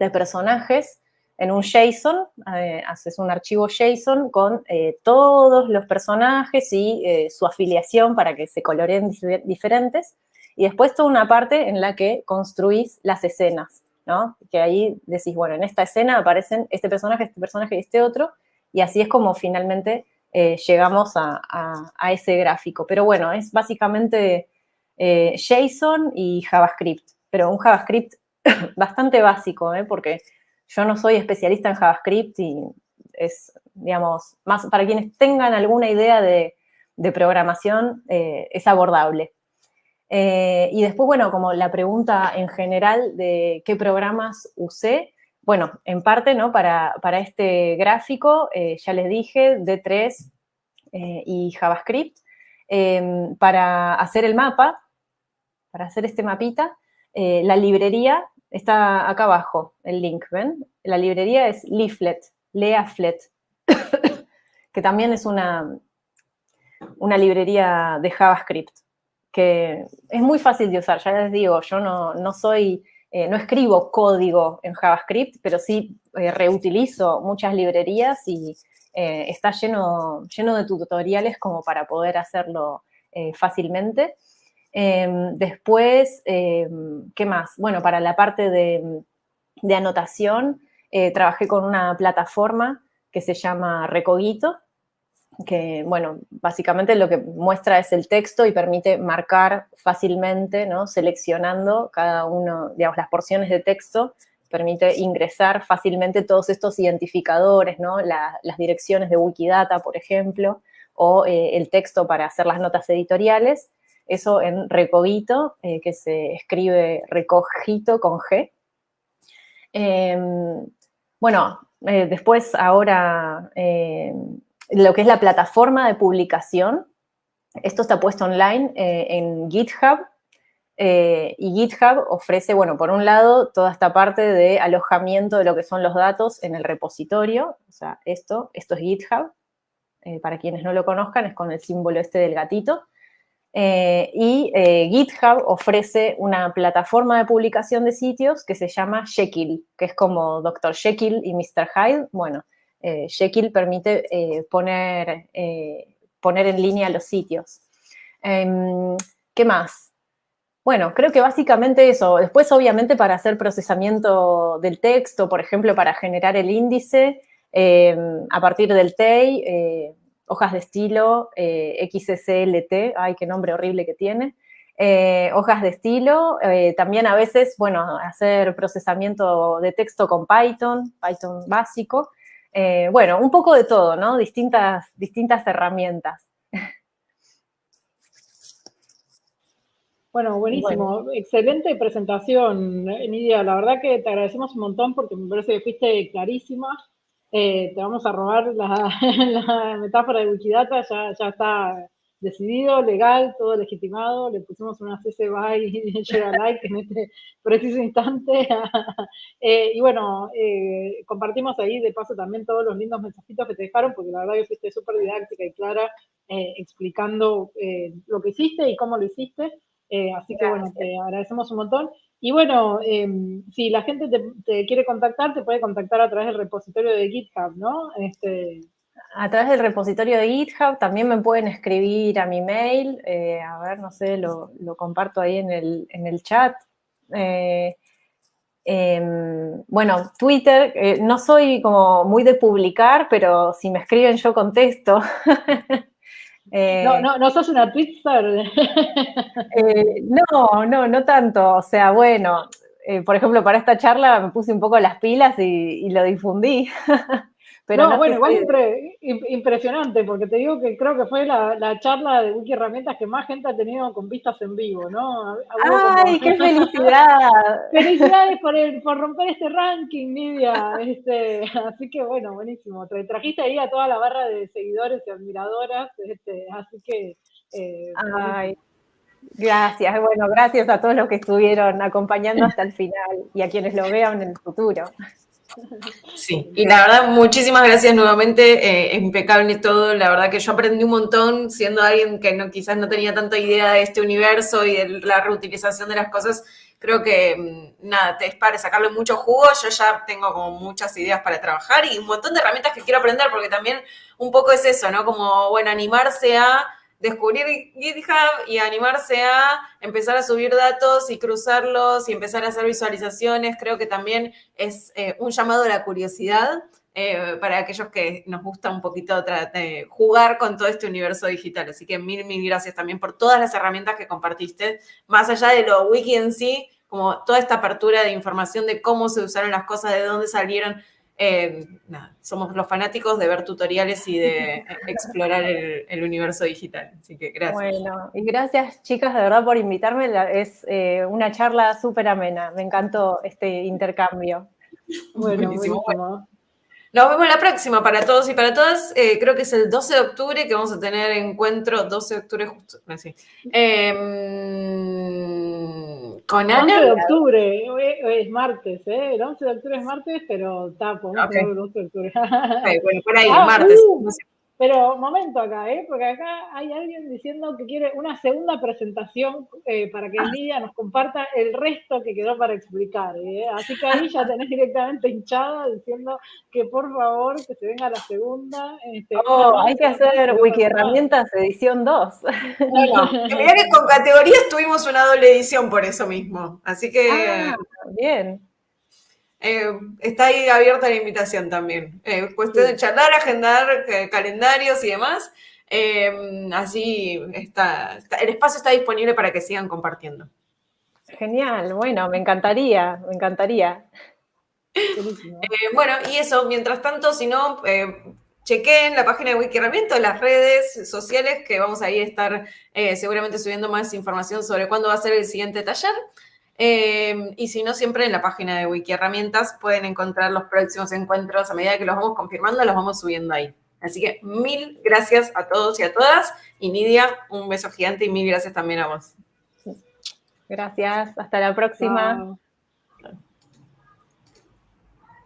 de personajes en un JSON, eh, haces un archivo JSON con eh, todos los personajes y eh, su afiliación para que se coloreen diferentes, y después toda una parte en la que construís las escenas, ¿no? Que ahí decís, bueno, en esta escena aparecen este personaje, este personaje y este otro, y así es como finalmente llegamos a, a, ese gráfico. Pero bueno, es básicamente JSON y JavaScript, pero un JavaScript bastante básico, porque yo no soy especialista en JavaScript y es, digamos, más para quienes tengan alguna idea de, programación, eh, es abordable. Eh, y después, bueno, como la pregunta en general de qué programas usé, bueno, en parte, ¿no? Para, este gráfico, eh, ya les dije, D3 y JavaScript. Em, para hacer el mapa, para hacer este mapita, la librería Está acá abajo el link, ¿ven? La librería es Leaflet, Leaflet, que también es una, una librería de JavaScript, que es muy fácil de usar, ya les digo, yo no, soy, eh, no escribo código en JavaScript, pero sí eh, reutilizo muchas librerías y eh, está lleno, lleno de tutoriales como para poder hacerlo Fácilmente. Em, después, em, ¿qué más? Bueno, para la parte de, anotación, eh, trabajé con una plataforma que se llama Recogito, que, bueno, básicamente lo que muestra es el texto y permite marcar fácilmente, ¿no? Seleccionando cada uno, digamos, las porciones de texto, permite ingresar fácilmente todos estos identificadores, ¿no? las direcciones de Wikidata, por ejemplo, o eh, el texto para hacer las notas editoriales, eso en Recogito, eh, que se escribe Recogito con G. Em, bueno, eh, después ahora em, lo que es la plataforma de publicación, esto está puesto online en GitHub, y GitHub ofrece, bueno, por un lado, toda esta parte de alojamiento de lo que son los datos en el repositorio, o sea, esto, esto es GitHub, eh, para quienes no lo conozcan, es con el símbolo este del gatito. Eh, y eh, GitHub ofrece una plataforma de publicación de sitios que se llama Jekyll, que es como Dr. Jekyll y Mr. Hyde. Bueno, Jekyll permite poner, poner en línea los sitios. Em, ¿Qué más? Bueno, creo que básicamente eso. Después, obviamente, para hacer procesamiento del texto, por ejemplo, para generar el índice, Em, a partir del TEI, eh, hojas de estilo, eh, XSLT, ay, qué nombre horrible que tiene, eh, hojas de estilo, también a veces, bueno, hacer procesamiento de texto con Python, Python básico, bueno, un poco de todo, ¿no? Distintas, distintas herramientas. Bueno, buenísimo. Excelente presentación, Nidia. La verdad que te agradecemos un montón porque me parece que fuiste clarísima. Eh, te vamos a robar la, metáfora de Wikidata, ya, ya está decidido, legal, todo legitimado, le pusimos una CC BY y like en este preciso instante. Eh, y bueno, eh, compartimos ahí de paso también todos los lindos mensajitos que te dejaron, porque la verdad que fuiste súper didáctica y clara explicando lo que hiciste y cómo lo hiciste. Así que bueno, te agradecemos un montón. Y bueno, em, si la gente te, quiere contactar, te puede contactar a través del repositorio de GitHub, ¿no? Este... A través del repositorio de GitHub también me pueden escribir a mi mail, eh, a ver, no sé, lo, comparto ahí en el, chat. Eh, em, bueno, Twitter, eh, no soy como muy de publicar, pero si me escriben yo contesto. Eh, no, no, no sos una Twitter. Eh, no, no, no tanto. O sea, bueno, eh, por ejemplo, para esta charla me puse un poco las pilas y, lo difundí. Pero no, bueno, igual impresionante, porque te digo que creo que fue la, charla de Wiki Herramientas que más gente ha tenido con vistas en vivo, ¿no? ¡Ay, qué felicidad! Felicidades por, por romper este ranking, Nidia. Este, así que bueno, buenísimo. Te trajiste ahí a toda la barra de seguidores y admiradoras, este, así que... Eh, Ay, gracias. Bueno, gracias a todos los que estuvieron acompañando hasta el final y a quienes lo vean en el futuro. Sí, y la verdad, muchísimas gracias nuevamente, eh, impecable todo, la verdad que yo aprendí un montón siendo alguien que no, quizás no tenía tanta idea de este universo y de la reutilización de las cosas, creo que mm, nada, te es para sacarle mucho jugo, yo ya tengo como muchas ideas para trabajar y un montón de herramientas que quiero aprender, porque también un poco es eso, ¿no? Como, bueno, animarse a descubrir GitHub y animarse a empezar a subir datos y cruzarlos y empezar a hacer visualizaciones, creo que también es eh, un llamado a la curiosidad eh, para aquellos que nos gusta un poquito jugar con todo este universo digital. Así que mil, mil gracias también por todas las herramientas que compartiste, más allá de lo wiki en sí, como toda esta apertura de información de cómo se usaron las cosas, de dónde salieron, eh, somos los fanáticos de ver tutoriales y de explorar el, universo digital. Así que gracias. Bueno, y gracias chicas de verdad por invitarme. Es eh, una charla súper amena. Me encantó este intercambio. Bueno, buenísimo. Nos vemos la próxima para todos y para todas. Eh, creo que es el 12 de octubre que vamos a tener encuentro, 12 de octubre justo, así. Con Ana. 11 de octubre, es martes, ¿eh? El 11 de octubre es martes, pero está, podemos okay. el 12 de octubre. bueno, por ahí, ah, martes. Uh, pero momento acá, ¿eh? porque acá hay alguien diciendo que quiere una segunda presentación eh, para que Lidia nos comparta el resto que quedó para explicar. ¿eh? Así que ahí ya tenés directamente hinchada diciendo que por favor que se venga la segunda. Este, oh, hay que hacer Wiki Herramientas edición 2. Bueno, que con categorías tuvimos una doble edición por eso mismo. Así que. Ah, bien. Eh, está ahí abierta la invitación también. cuestión de charlar, agendar calendarios y demás. así está, el espacio está disponible para que sigan compartiendo. Genial, bueno, me encantaría, me encantaría. bueno, y eso, mientras tanto, si no, chequen la página de Wiki Herramientas, las redes sociales, que vamos a ir a estar eh, seguramente subiendo más información sobre cuándo va a ser el siguiente taller. Eh, y si no, siempre en la página de Wiki Herramientas pueden encontrar los próximos encuentros. A medida que los vamos confirmando, los vamos subiendo ahí. Así que mil gracias a todos y a todas. Y Nidia, un beso gigante y mil gracias también a vos. Gracias. Hasta la próxima.